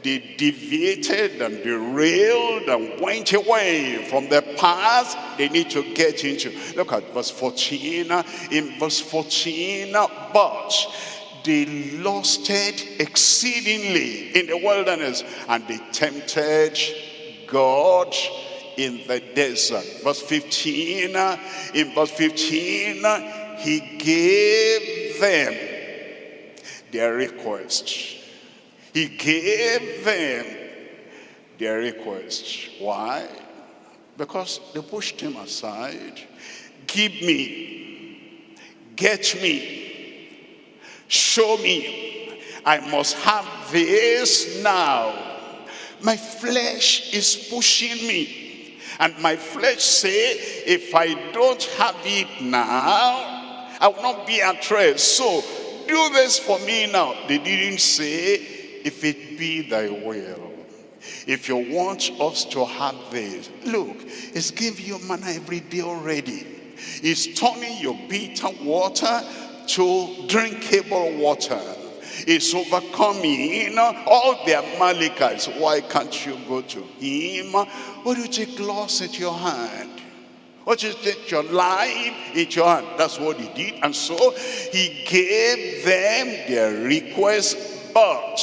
They deviated and derailed and went away from the path they need to get into. Look at verse 14. In verse 14, but they lusted exceedingly in the wilderness and they tempted God in the desert. Verse 15, in verse 15, he gave them their request. He gave them their request. Why? Because they pushed him aside. Give me, get me, Show me. I must have this now. My flesh is pushing me. And my flesh say, if I don't have it now, I will not be at rest. So do this for me now. They didn't say, if it be thy will. If you want us to have this, look, it's giving you manna every day already. It's turning your bitter water to drinkable water. It's overcoming all the Amalekites. Why can't you go to him? Why do you take loss at your hand? What is it? Your life in your hand. That's what he did. And so he gave them their request, but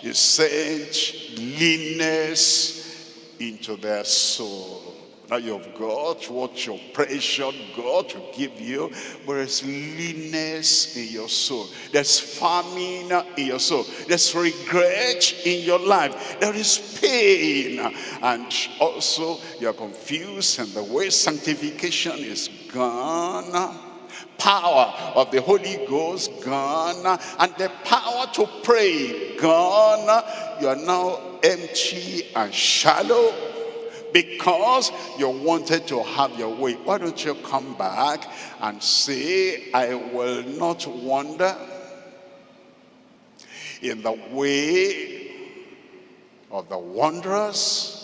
he sent leanness into their soul. Now you've got what your precious God to give you, but there's leanness in your soul. There's famine in your soul. There's regret in your life. There is pain. And also you're confused and the way sanctification is gone power of the Holy Ghost gone and the power to pray gone you are now empty and shallow because you wanted to have your way. Why don't you come back and say, I will not wander in the way of the wanderers.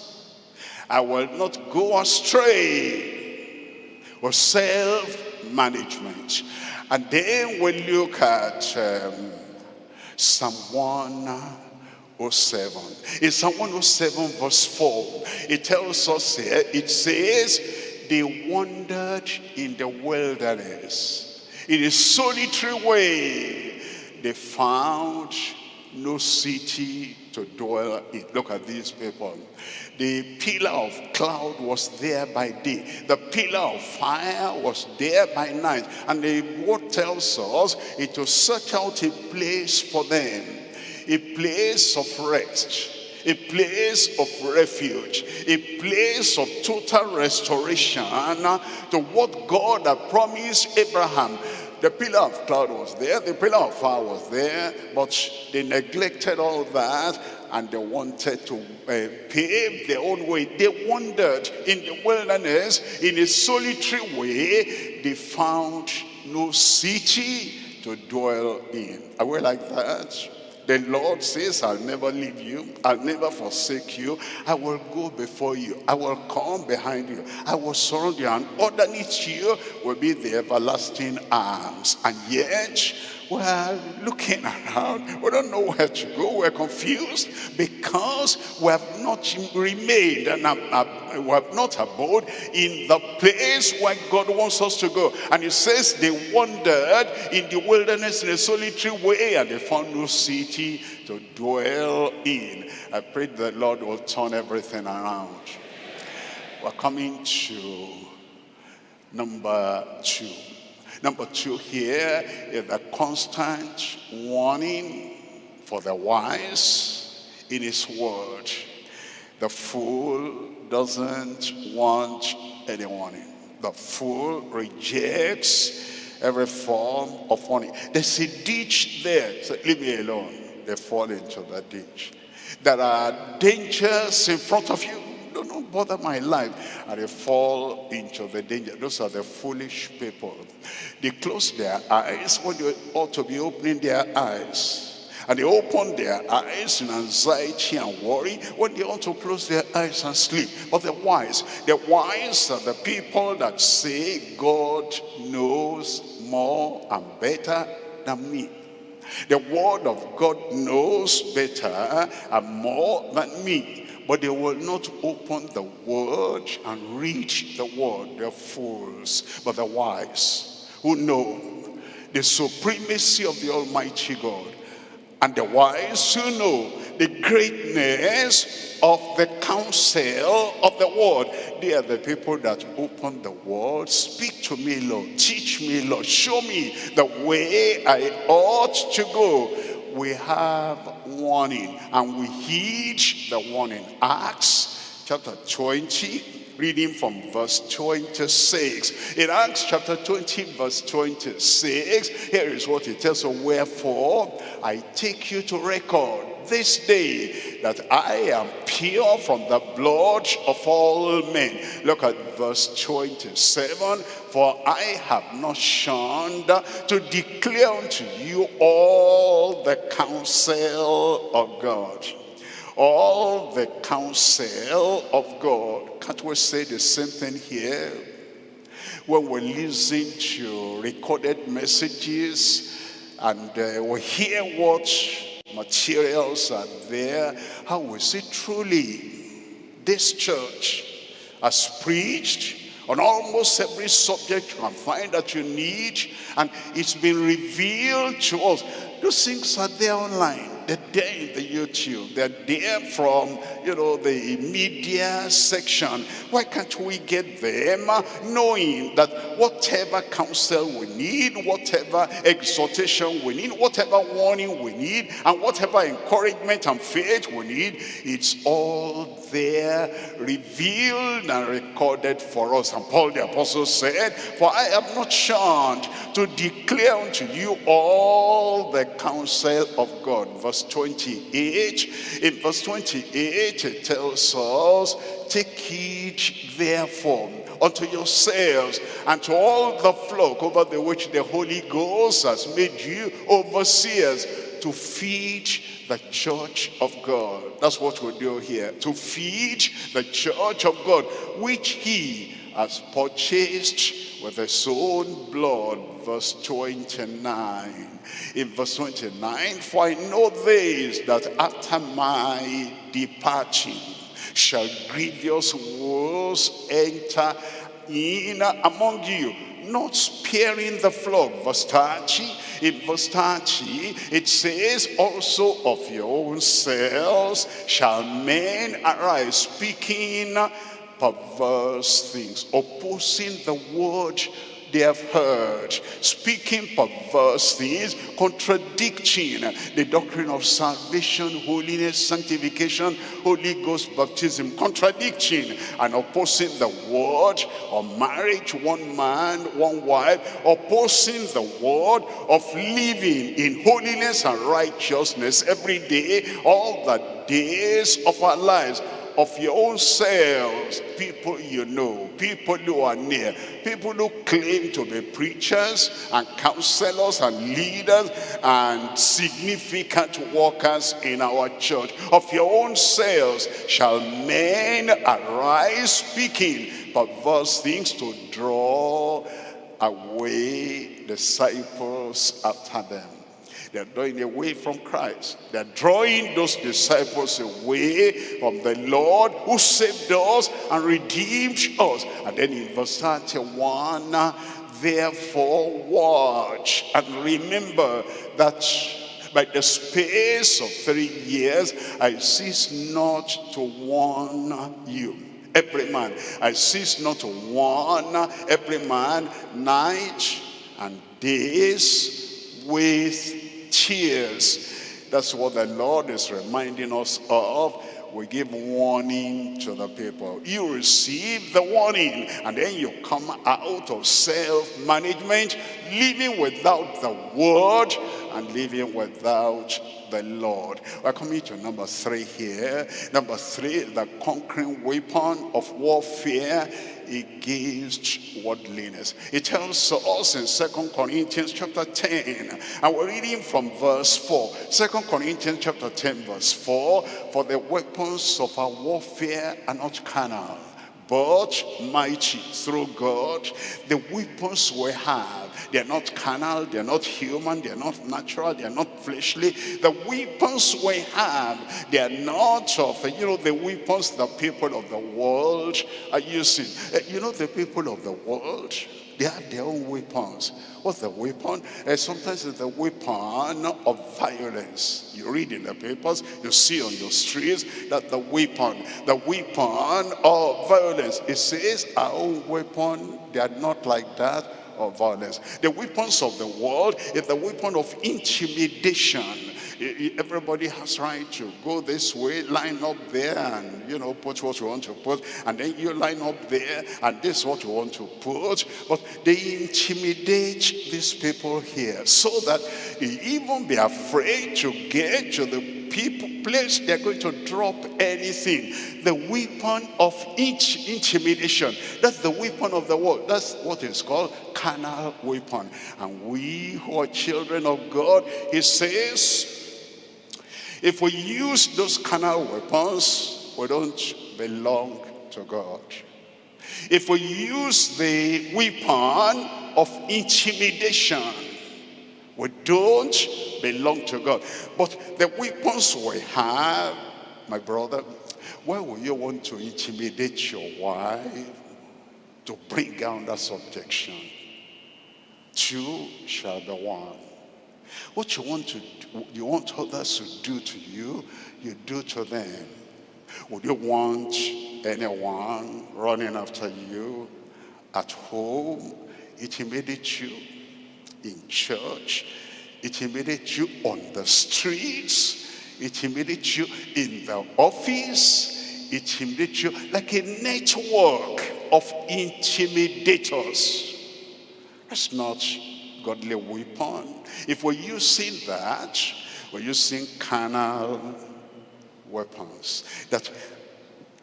I will not go astray with self-management. And then we look at um, Psalm 1 107. In Psalm 107 verse 4, it tells us here, it says, they wandered in the wilderness. In a solitary way, they found no city to dwell in. Look at these people. The pillar of cloud was there by day. The pillar of fire was there by night. And the word tells us it will search out a place for them a place of rest, a place of refuge, a place of total restoration to what God had promised Abraham. The pillar of cloud was there, the pillar of fire was there, but they neglected all that and they wanted to uh, pave their own way. They wandered in the wilderness in a solitary way. They found no city to dwell in. Are we like that? The Lord says, I'll never leave you. I'll never forsake you. I will go before you. I will come behind you. I will surround you. And underneath you will be the everlasting arms. And yet, we're looking around. We don't know where to go. We're confused because we have not remained and we have not abode in the place where God wants us to go. And he says they wandered in the wilderness in a solitary way and they found no city to dwell in. I pray the Lord will turn everything around. We're coming to number two. Number two here is a constant warning for the wise in his word. The fool doesn't want any warning. The fool rejects every form of warning. There's a ditch there. So leave me alone. They fall into the ditch. There are dangers in front of you don't bother my life. And they fall into the danger. Those are the foolish people. They close their eyes when they ought to be opening their eyes. And they open their eyes in anxiety and worry when they ought to close their eyes and sleep. But the wise, the wise are the people that say God knows more and better than me. The word of God knows better and more than me. But they will not open the word and read the word. They're fools, but the wise who know the supremacy of the Almighty God. And the wise who know the greatness of the counsel of the word. They are the people that open the word. Speak to me, Lord. Teach me, Lord. Show me the way I ought to go we have warning and we heed the warning. Acts chapter 20, reading from verse 26. In Acts chapter 20, verse 26, here is what it tells us. Wherefore, I take you to record this day that I am pure from the blood of all men. Look at verse 27. For I have not shunned to declare unto you all the counsel of God. all the counsel of God. Can't we say the same thing here? When we listen to recorded messages and uh, we hear what materials are there, how we see truly this church has preached on almost every subject you can find that you need and it's been revealed to us. Those things are there online. They're there in the YouTube. They're there from, you know, the media section. Why can't we get them uh, knowing that whatever counsel we need, whatever exhortation we need, whatever warning we need, and whatever encouragement and faith we need, it's all there revealed and recorded for us. And Paul the apostle said, For I am not shunned to declare unto you all the counsel of God. Verse 28. In verse 28 it tells us, Take heed therefore unto yourselves and to all the flock over the which the Holy Ghost has made you overseers to feed the church of God. That's what we do here. To feed the church of God, which he has purchased with his own blood. Verse 29. In verse 29, for I know this, that after my departing shall grievous wolves enter in among you, not sparing the flock. Verse 30, in verse 30, it says, also of your own selves shall men arise, speaking perverse things, opposing the word they have heard, speaking perverse things, contradicting the doctrine of salvation, holiness, sanctification, Holy Ghost baptism, contradicting and opposing the word of marriage, one man, one wife, opposing the word of living in holiness and righteousness every day, all the days of our lives of your own selves, people you know, people who are near, people who claim to be preachers and counselors and leaders and significant workers in our church. Of your own selves shall men arise speaking perverse things to draw away disciples after them. They're drawing away from Christ. They're drawing those disciples away from the Lord who saved us and redeemed us. And then in verse 31, therefore watch and remember that by the space of three years, I cease not to warn you. Every man, I cease not to warn every man night and days with tears. That's what the Lord is reminding us of. We give warning to the people. You receive the warning and then you come out of self-management, living without the word and living without the Lord. We're to number three here. Number three, the conquering weapon of warfare against worldliness. It tells us in Second Corinthians chapter 10, and we're reading from verse 4. Second Corinthians chapter 10 verse 4, for the weapons of our warfare are not carnal, but mighty through God. The weapons we have, they're not carnal, they're not human, they're not natural, they're not fleshly. The weapons we have, they're not of, you know, the weapons the people of the world are using. Eh, you know, the people of the world, they have their own weapons. What's the weapon? Uh, sometimes it's the weapon of violence. You read in the papers, you see on your streets that the weapon, the weapon of violence. It says our own weapon, they are not like that of violence. The weapons of the world is the weapon of intimidation everybody has right to go this way, line up there and, you know, put what you want to put. And then you line up there and this is what you want to put. But they intimidate these people here so that they even be afraid to get to the people place they're going to drop anything. The weapon of each intimidation. That's the weapon of the world. That's what is called carnal weapon. And we who are children of God, he says, If we use those carnal weapons, we don't belong to God. If we use the weapon of intimidation, we don't belong to God. But the weapons we have, my brother, why would you want to intimidate your wife to bring down that subjection? Two shall be one. What you want to do, you want others to do to you, you do to them. Would you want anyone running after you at home, intimidate you in church, intimidate you on the streets, intimidate you in the office, intimidate you like a network of intimidators. That's not godly weapon. If we're using that, we're using carnal weapons. That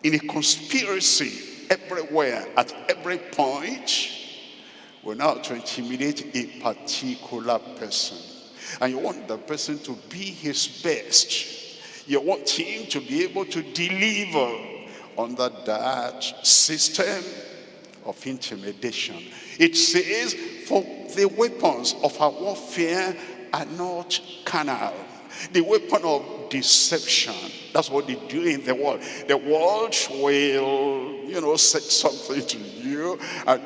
in a conspiracy everywhere, at every point, we're now to intimidate a particular person. And you want the person to be his best. You want him to be able to deliver under that system of intimidation. It says, for the weapons of our warfare are not carnal. The weapon of deception. That's what they do in the world. The world will, you know, say something to you and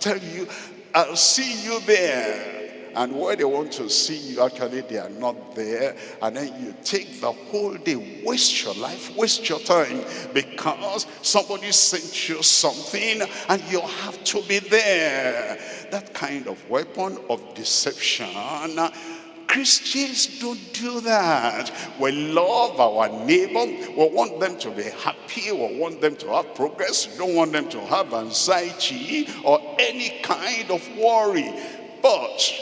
tell you, I'll see you there. And where they want to see you actually they are not there. And then you take the whole day waste your life waste your time because somebody sent you something and you have to be there. That kind of weapon of deception Christians don't do that. We love our neighbor. We want them to be happy. We want them to have progress. We don't want them to have anxiety or any kind of worry. But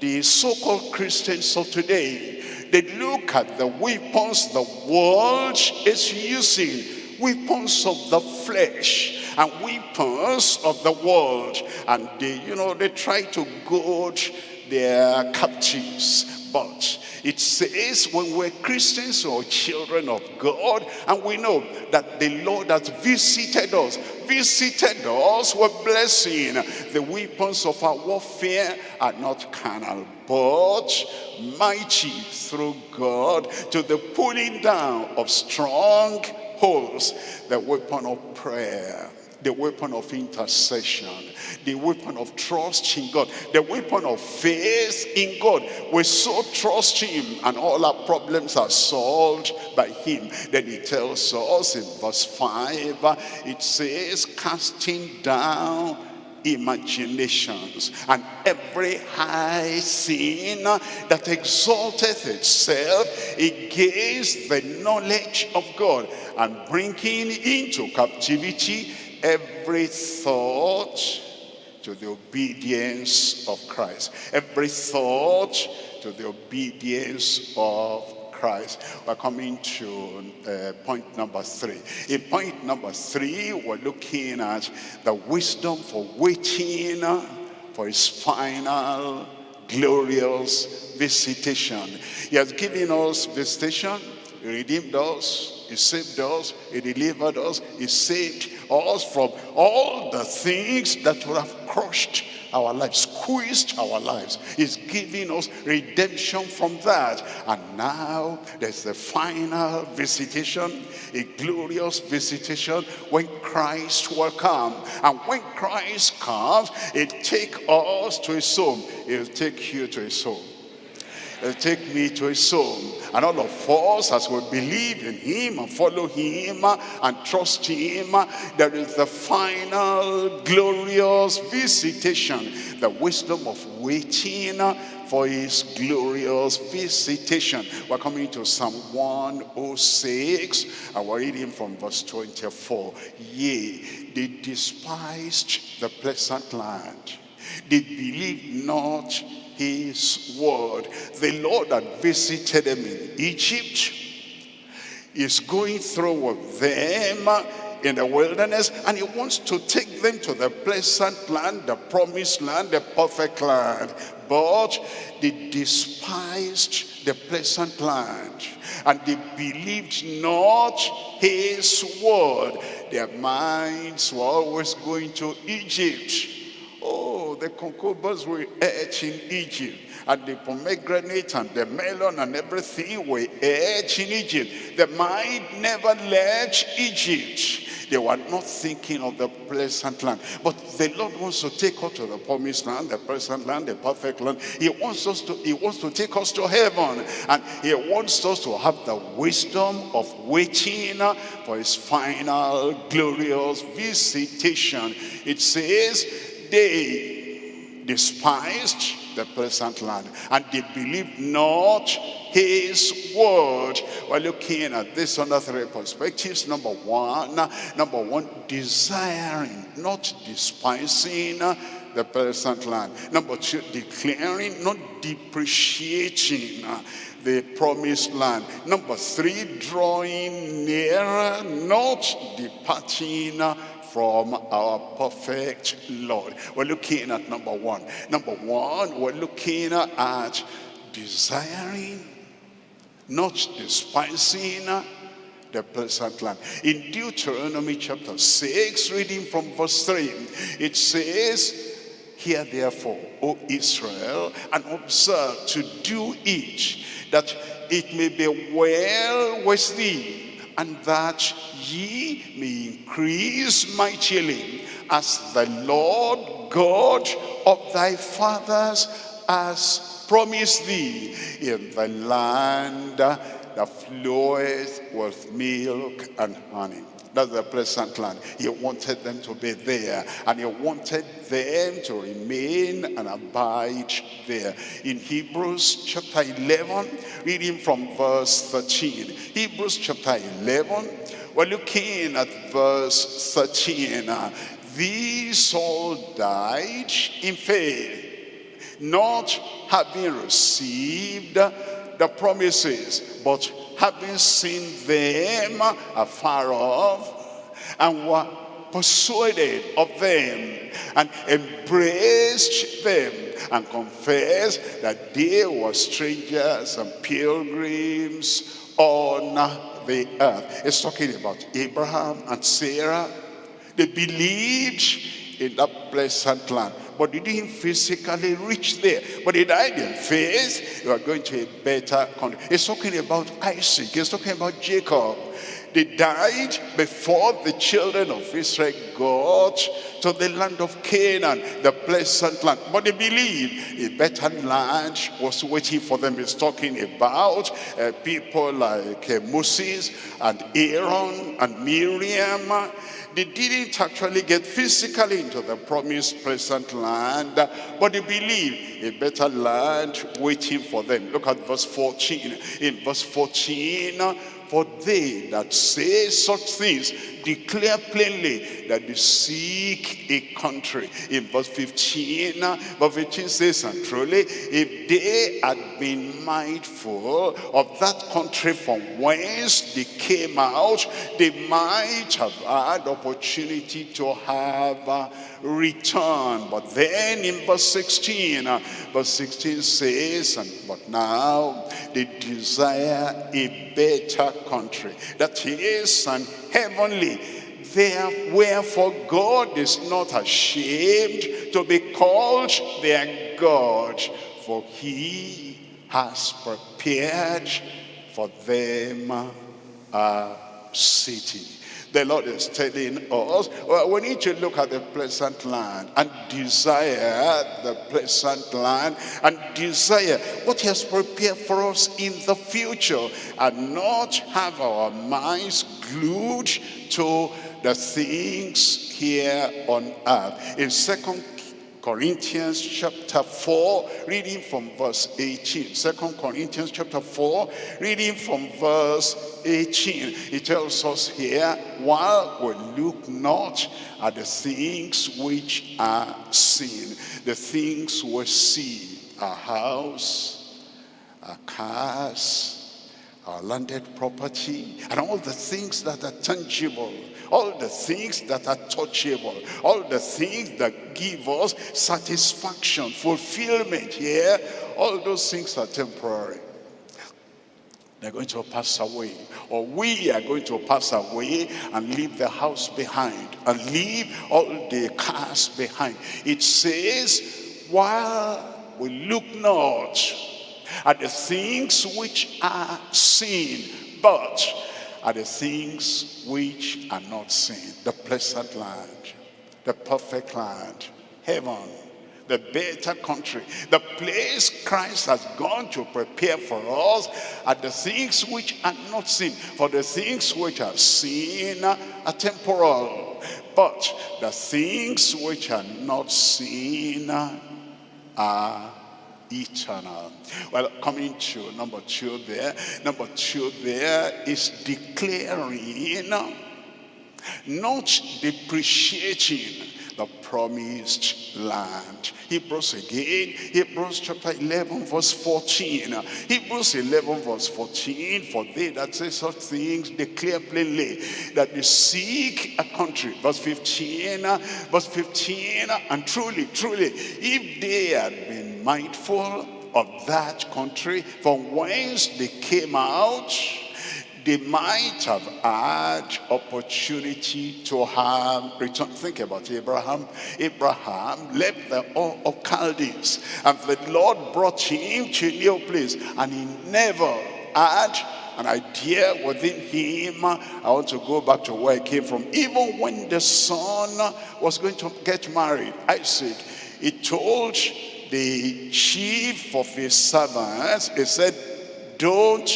the so-called Christians of today, they look at the weapons the world is using, weapons of the flesh and weapons of the world. And they, you know, they try to goad their captives. But it says when we're Christians or children of God, and we know that the Lord has visited us, visited us with blessing. The weapons of our warfare are not carnal, but mighty through God to the pulling down of strong strongholds, the weapon of prayer the weapon of intercession, the weapon of trust in God, the weapon of faith in God. We so trust him and all our problems are solved by him. Then he tells us in verse 5, it says, casting down imaginations and every high sin that exalteth itself against the knowledge of God and bringing into captivity every thought to the obedience of Christ. Every thought to the obedience of Christ. We're coming to uh, point number three. In point number three, we're looking at the wisdom for waiting for his final glorious visitation. He has given us visitation, he redeemed us, he saved us, he delivered us, he saved us from all the things that would have crushed our lives, squeezed our lives. He's giving us redemption from that. And now there's the final visitation, a glorious visitation when Christ will come. And when Christ comes, it take us to his home. He'll take you to his home. Take me to his home. And all of us, as we believe in him and follow him and trust him, there is the final glorious visitation. The wisdom of waiting for his glorious visitation. We're coming to Psalm 106 and we're reading from verse 24. Yea, they despised the pleasant land. They believed not his word. The Lord that visited them in Egypt is going through with them in the wilderness and he wants to take them to the pleasant land, the promised land, the perfect land. But they despised the pleasant land And they believed not his word. Their minds were always going to Egypt. Oh, the concubines were etched in Egypt. And the pomegranate and the melon and everything were etched in Egypt. The mind never left Egypt. They were not thinking of the pleasant land. But the Lord wants to take us to the promised land, the pleasant land, the perfect land. He wants us to, he wants to take us to heaven. And he wants us to have the wisdom of waiting for his final glorious visitation. It says, they despised the pleasant land and they believed not his word. We're looking at this under three perspectives. Number one number one desiring not despising the pleasant land. Number two declaring not depreciating the promised land. Number three drawing nearer not departing from our perfect Lord. We're looking at number one. Number one, we're looking at desiring, not despising the pleasant land. In Deuteronomy chapter 6, reading from verse 3, it says, Hear therefore, O Israel, and observe to do it, that it may be well with thee, and that ye may increase mightily as the Lord God of thy fathers has promised thee in the land that floweth with milk and honey. That's the pleasant land. He wanted them to be there. And he wanted them to remain and abide there. In Hebrews chapter 11, reading from verse 13. Hebrews chapter 11, we're looking at verse 13. These all died in faith, not having received the promises, but having seen them afar off, and were persuaded of them, and embraced them, and confessed that they were strangers and pilgrims on the earth. It's talking about Abraham and Sarah. They believed in that pleasant land but they didn't physically reach there. But they died in faith. You are going to a better country. He's talking about Isaac. He's talking about Jacob. They died before the children of Israel got to the land of Canaan, the pleasant land. But they believed a better land was waiting for them. He's talking about uh, people like uh, Moses and Aaron and Miriam they didn't actually get physically into the promised present land, but they believe a better land waiting for them. Look at verse 14. In verse 14, for they that say such things declare plainly that they seek a country. In verse 15, verse 15 says, and truly, if they had been mindful of that country from whence they came out, they might have had opportunity to have a return. But then in verse 16, uh, verse 16 says, and but now they desire a better country. That is an heavenly. There wherefore God is not ashamed to be called their God for he has prepared for them a city the Lord is telling us, well, we need to look at the pleasant land and desire the pleasant land and desire what he has prepared for us in the future and not have our minds glued to the things here on earth. In Second Corinthians chapter 4, reading from verse 18. Second Corinthians chapter 4, reading from verse 18. It tells us here, while we look not at the things which are seen, the things we see, our house, our cars, our landed property, and all the things that are tangible, all the things that are touchable, all the things that give us satisfaction, fulfillment here, all those things are temporary. they're going to pass away. Or we are going to pass away and leave the house behind and leave all the cars behind. It says, while we look not at the things which are seen, but at the things which are not seen. The pleasant land, the perfect land, heaven, the better country, the place Christ has gone to prepare for us are the things which are not seen. For the things which are seen are temporal, but the things which are not seen are eternal. Well, coming to number two there. Number two there is declaring, not depreciating the promised land. Hebrews again, Hebrews chapter 11 verse 14. Hebrews 11 verse 14, for they that say such things declare plainly that they seek a country. Verse 15, verse 15, and truly, truly, if they had been mindful of that country from whence they came out, they might have had opportunity to have return. Think about Abraham. Abraham left the Ur of Chaldees and the Lord brought him to a new place and he never had an idea within him. I want to go back to where I came from. Even when the son was going to get married, Isaac, he told the chief of his servants, he said, don't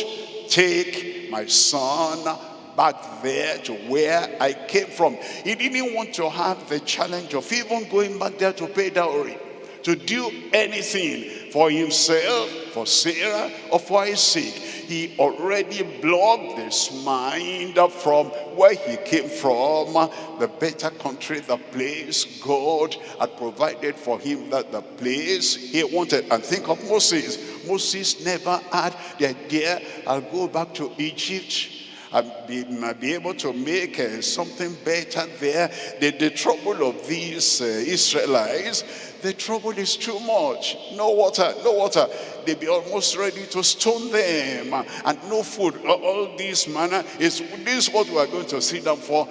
take my son back there to where I came from. He didn't want to have the challenge of even going back there to pay dowry, to do anything for himself, for Sarah, or for Isaac he already blocked his mind from where he came from, the better country, the place God had provided for him, that the place he wanted. And think of Moses. Moses never had the idea, I'll go back to Egypt be, be able to make uh, something better there. The, the trouble of these uh, Israelites, the trouble is too much. No water, no water they be almost ready to stone them and no food all this manner is this is what we are going to sit down for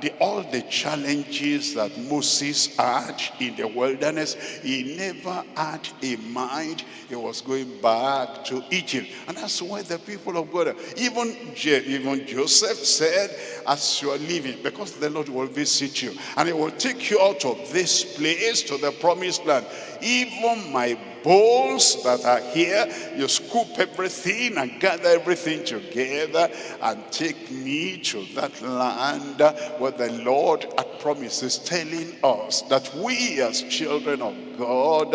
the, all the challenges that Moses had in the wilderness he never had a mind he was going back to Egypt. And that's why the people of God even even Joseph said as you are leaving because the Lord will visit you and he will take you out of this place to the promised land. Even my bowls that are here, you scoop everything and gather everything together and take me to that land where the Lord had promises telling us that we as children of God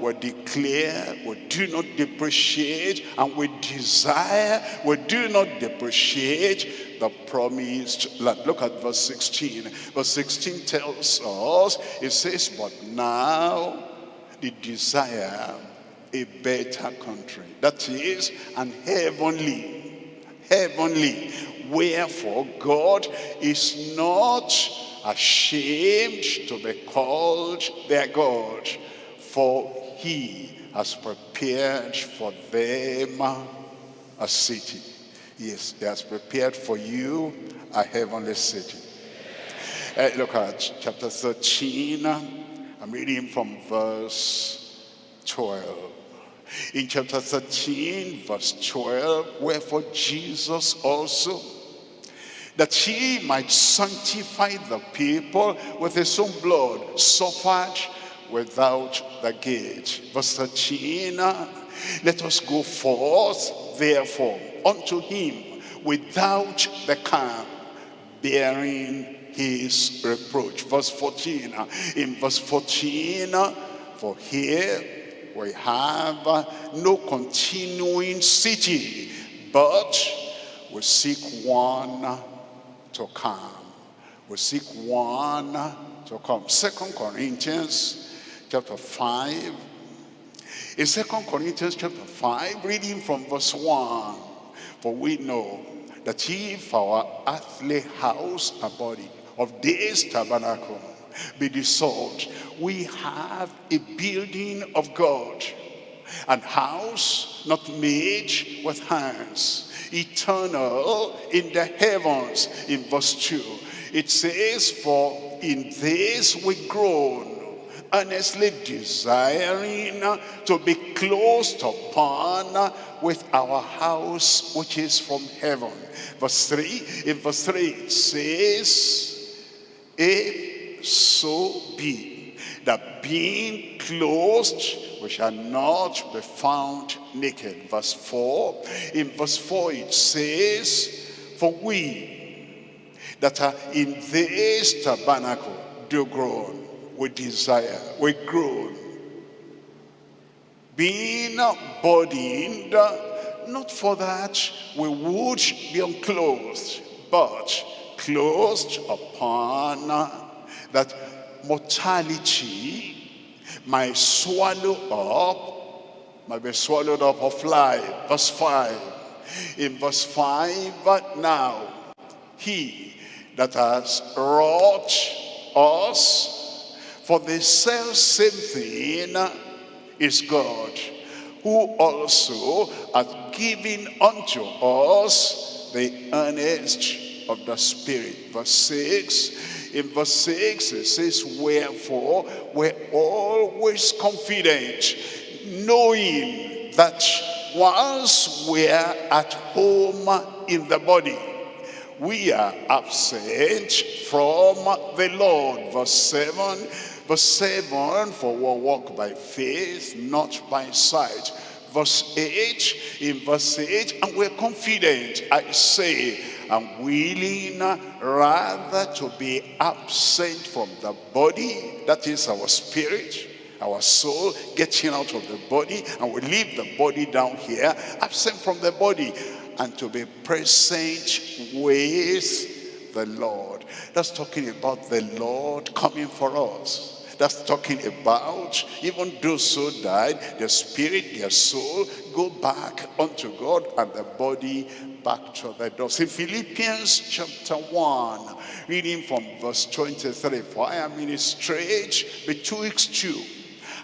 will declare, we do not depreciate, and we desire, we do not depreciate the promised land. Look at verse 16. Verse 16 tells us, it says, but now the desire a better country. That is an heavenly, heavenly. Wherefore God is not ashamed to be called their God, for he has prepared for them a city. Yes, he has prepared for you a heavenly city. Uh, look at chapter 13 I'm reading from verse 12. In chapter 13, verse 12, wherefore Jesus also, that he might sanctify the people with his own blood, suffered without the gate. Verse 13, ah, let us go forth, therefore, unto him without the camp, bearing his reproach. Verse 14. Uh, in verse 14, uh, for here we have uh, no continuing city, but we seek one to come. We seek one to come. Second Corinthians chapter 5. In Second Corinthians chapter 5, reading from verse 1, for we know that if our earthly house, a body, of this tabernacle be dissolved, we have a building of God, and house not made with hands, eternal in the heavens. In verse 2, it says, For in this we groan, earnestly desiring to be closed upon with our house which is from heaven. Verse 3, in verse 3 it says, If so be that being closed we shall not be found naked. Verse 4, in verse 4 it says, For we that are in this tabernacle do groan we desire, we groan. Being burdened, not for that we would be unclothed, but clothed upon that mortality might swallow up, might be swallowed up of life. Verse 5. In verse 5, but now he that has wrought us for the self same thing is God, who also hath given unto us the earnest of the Spirit. Verse 6, in verse 6 it says, Wherefore we're always confident, knowing that once we're at home in the body, we are absent from the Lord. Verse 7, Verse 7, for we walk by faith, not by sight. Verse 8, in verse 8, and we're confident, I say, I'm willing uh, rather to be absent from the body, that is our spirit, our soul getting out of the body and we leave the body down here absent from the body and to be present with the Lord. That's talking about the Lord coming for us. That's talking about even those who died, their spirit, their soul, go back unto God and the body back to the dust. In Philippians chapter 1, reading from verse 23, For I am in a strait betwixt you,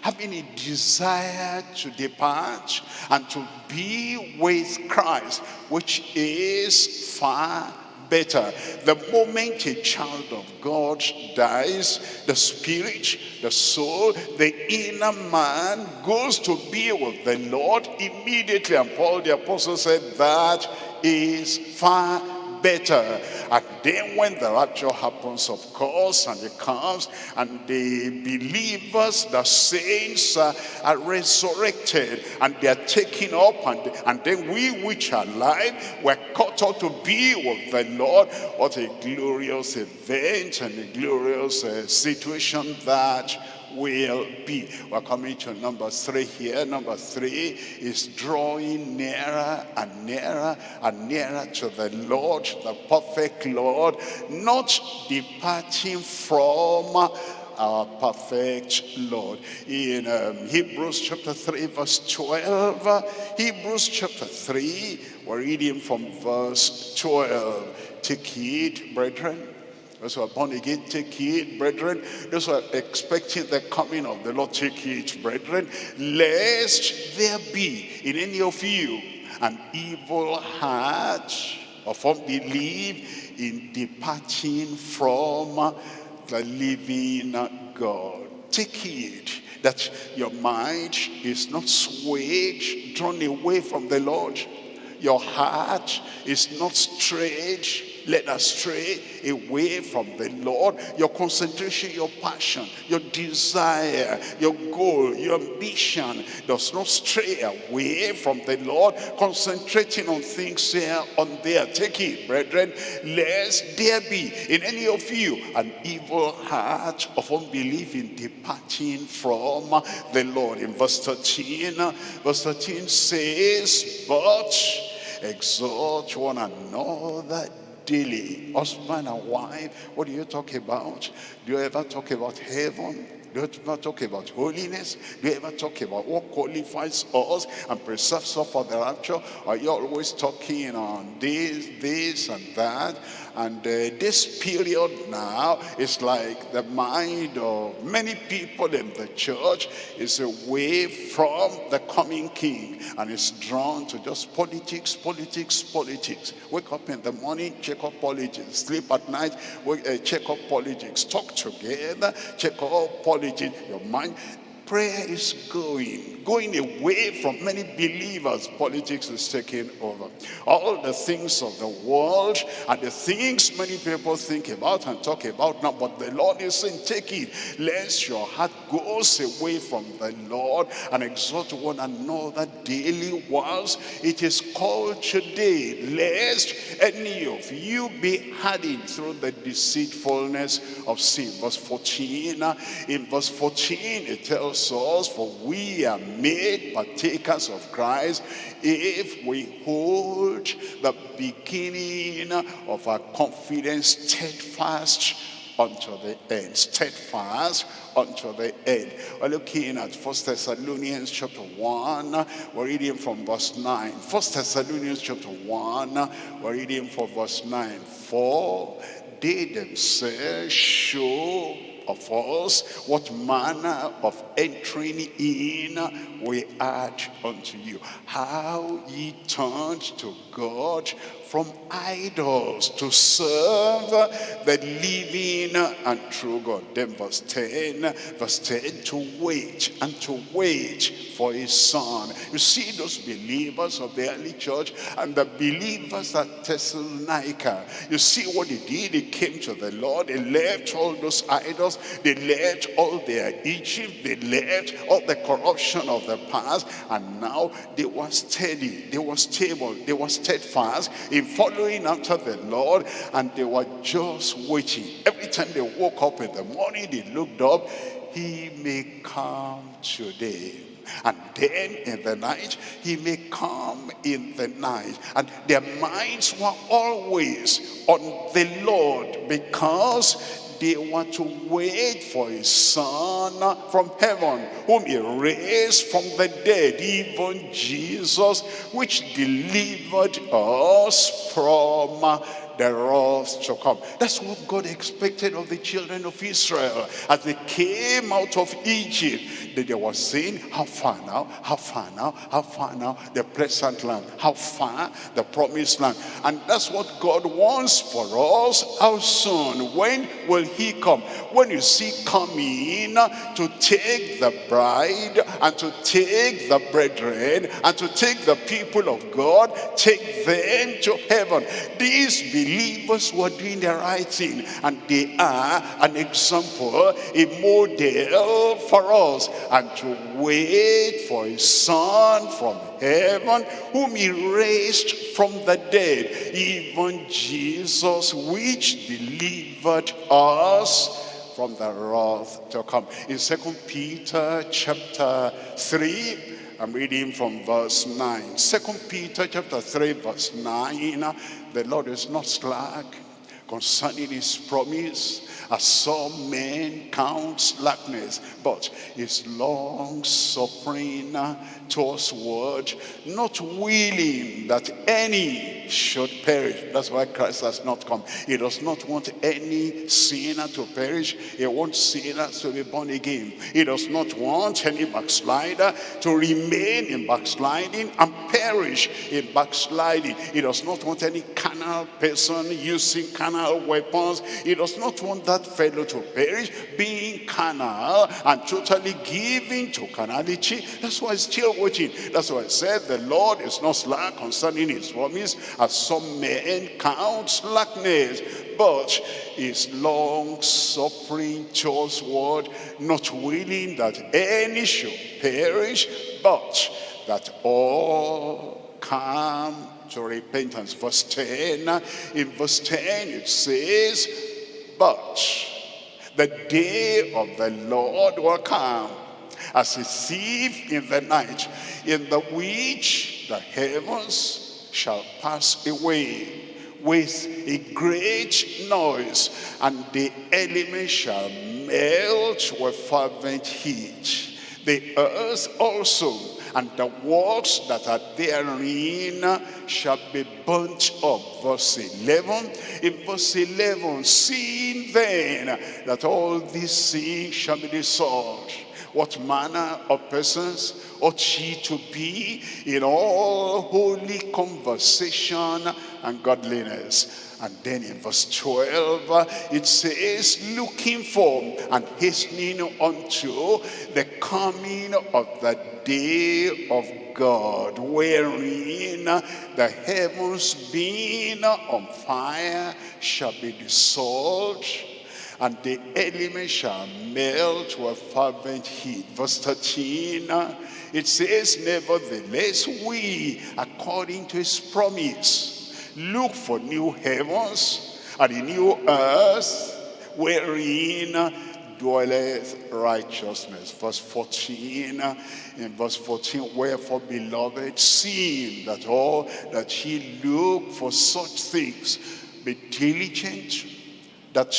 having a desire to depart and to be with Christ, which is far better. The moment a child of God dies, the spirit, the soul, the inner man goes to be with the Lord immediately. And Paul the apostle said that is far better. And then when the rapture happens, of course, and it comes, and the believers, the saints uh, are resurrected, and they are taken up, and, and then we which are alive, were caught up to be with the Lord. What a glorious event and a glorious uh, situation that will be. We're coming to number three here. Number three is drawing nearer and nearer and nearer to the Lord, the perfect Lord, not departing from our perfect Lord. In um, Hebrews chapter 3 verse 12, Hebrews chapter 3, we're reading from verse 12. Take heed, brethren, those who are born again, take heed, brethren. Those who are expecting the coming of the Lord, take heed, brethren. Lest there be in any of you an evil heart of unbelief in departing from the living God. Take heed that your mind is not swayed, drawn away from the Lord. Your heart is not strayed led astray away from the Lord. Your concentration, your passion, your desire, your goal, your ambition does not stray away from the Lord. Concentrating on things here, on there. Take it, brethren, lest there be in any of you an evil heart of unbelief in departing from the Lord. In verse 13, verse 13 says, But exhort one another daily. Husband and wife, what do you talk about? Do you ever talk about heaven? Do you ever talk about holiness? Do you ever talk about what qualifies us and preserves us for the rapture? Are you always talking on this, this, and that? And uh, this period now is like the mind of many people in the church is away from the coming king and is drawn to just politics, politics, politics. Wake up in the morning, check up politics. Sleep at night, uh, check up politics. Talk together, check up politics. Your mind prayer is going, going away from many believers. Politics is taking over. All the things of the world and the things many people think about and talk about now, but the Lord is saying, take it, lest your heart goes away from the Lord and exhort one another daily whilst it is called today, lest any of you be hardened through the deceitfulness of sin. Verse 14, in verse 14 it tells us, for we are made partakers of Christ if we hold the beginning of our confidence steadfast unto the end. Steadfast unto the end. We're looking at First Thessalonians chapter 1. We're reading from verse 9. First Thessalonians chapter 1. We're reading from verse 9. For they themselves show of us what manner of entering in we add unto you. How ye turned to God from idols to serve the living and true God. Then verse 10, verse 10, to wait and to wait for his son. You see those believers of the early church and the believers at Thessalonica. You see what they did. They came to the Lord. They left all those idols. They left all their Egypt. They left all the corruption of the past. And now they were steady. They were stable. They were steadfast in following after the Lord and they were just waiting. Every time they woke up in the morning, they looked up, he may come today. And then in the night, he may come in the night. And their minds were always on the Lord because they want to wait for his son from heaven, whom he raised from the dead, even Jesus, which delivered us from the wrath to come. That's what God expected of the children of Israel as they came out of Egypt. That they were saying, how far now, how far now, how far now, the pleasant land, how far the promised land. And that's what God wants for us. How soon? When will he come? When you see coming to take the bride and to take the brethren and to take the people of God, take them to heaven. These believers were doing the right thing and they are an example, a model for us and to wait for his son from heaven whom he raised from the dead, even Jesus which delivered us from the wrath to come. In Second Peter chapter 3, I'm reading from verse 9. Second Peter chapter 3 verse 9. The Lord is not slack concerning his promise as some men count slackness, but is long suffering towards word, not willing that any should perish. That's why Christ has not come. He does not want any sinner to perish. He wants sinners to be born again. He does not want any backslider to remain in backsliding and perish in backsliding. He does not want any carnal person using carnal weapons. He does not want that fellow to perish being carnal and totally giving to carnality. That's why he's still waiting. That's why I said the Lord is not slack concerning his promise as some men count slackness but is long suffering towards what not willing that any should perish but that all come to repentance verse 10 in verse 10 it says but the day of the Lord will come as a thief in the night, in the which the heavens shall pass away with a great noise, and the elements shall melt with fervent heat. The earth also and the works that are therein shall be burnt up. Verse 11. In verse 11, seeing then that all these things shall be dissolved, what manner of persons ought she to be in all holy conversation and godliness? And then in verse 12, it says, looking for and hastening unto the coming of the day of God, wherein the heavens being on fire shall be dissolved, and the elements shall melt with fervent heat. Verse 13, it says, Nevertheless, we, according to his promise, Look for new heavens and a new earth wherein dwelleth righteousness. Verse 14, in verse 14, wherefore, beloved, seeing that all that ye look for such things, be diligent that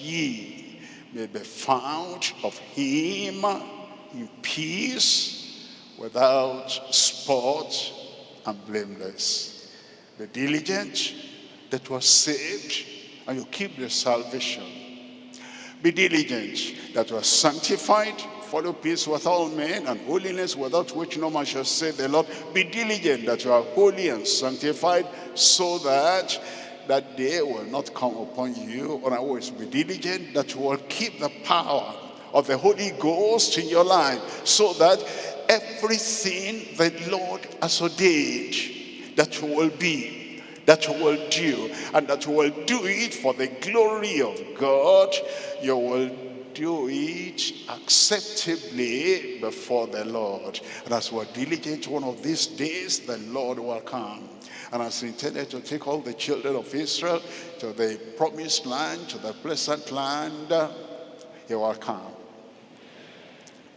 ye may be found of him in peace, without spot and blameless Be diligent that was saved, and you keep the salvation. Be diligent that was sanctified, follow peace with all men, and holiness without which no man shall say the Lord. Be diligent that you are holy and sanctified, so that that day will not come upon you. And I always be diligent that you will keep the power of the Holy Ghost in your life, so that everything the Lord has ordained that you will be, that you will do, and that you will do it for the glory of God. You will do it acceptably before the Lord. And as we're diligent one of these days, the Lord will come. And as intended to take all the children of Israel to the promised land, to the pleasant land, he will come.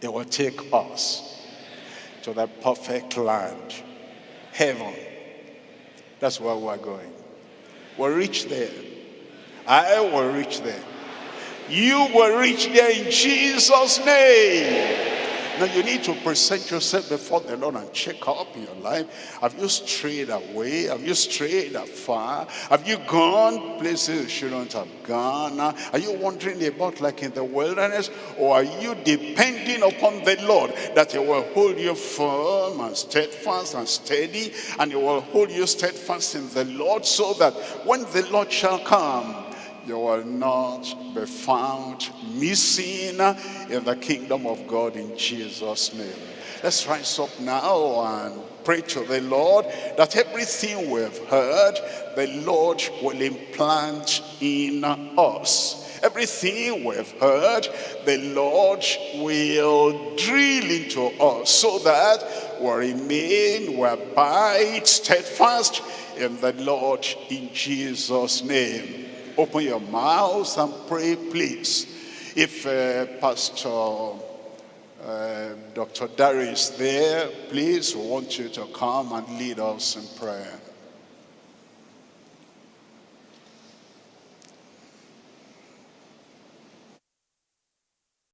He will take us to the perfect land, heaven, that's where we're going. We'll reach there. I will reach there. You will reach there in Jesus' name. Now you need to present yourself before the Lord and check up in your life. Have you strayed away? Have you strayed afar? Have you gone places you shouldn't have gone? Are you wandering about like in the wilderness? Or are you depending upon the Lord that he will hold you firm and steadfast and steady and he will hold you steadfast in the Lord so that when the Lord shall come, you will not be found missing in the kingdom of God in Jesus' name. Let's rise up now and pray to the Lord that everything we've heard, the Lord will implant in us. Everything we've heard, the Lord will drill into us so that we remain, we abide steadfast in the Lord in Jesus' name. Open your mouths and pray, please. If uh, Pastor uh, Dr. Darius is there, please, we want you to come and lead us in prayer.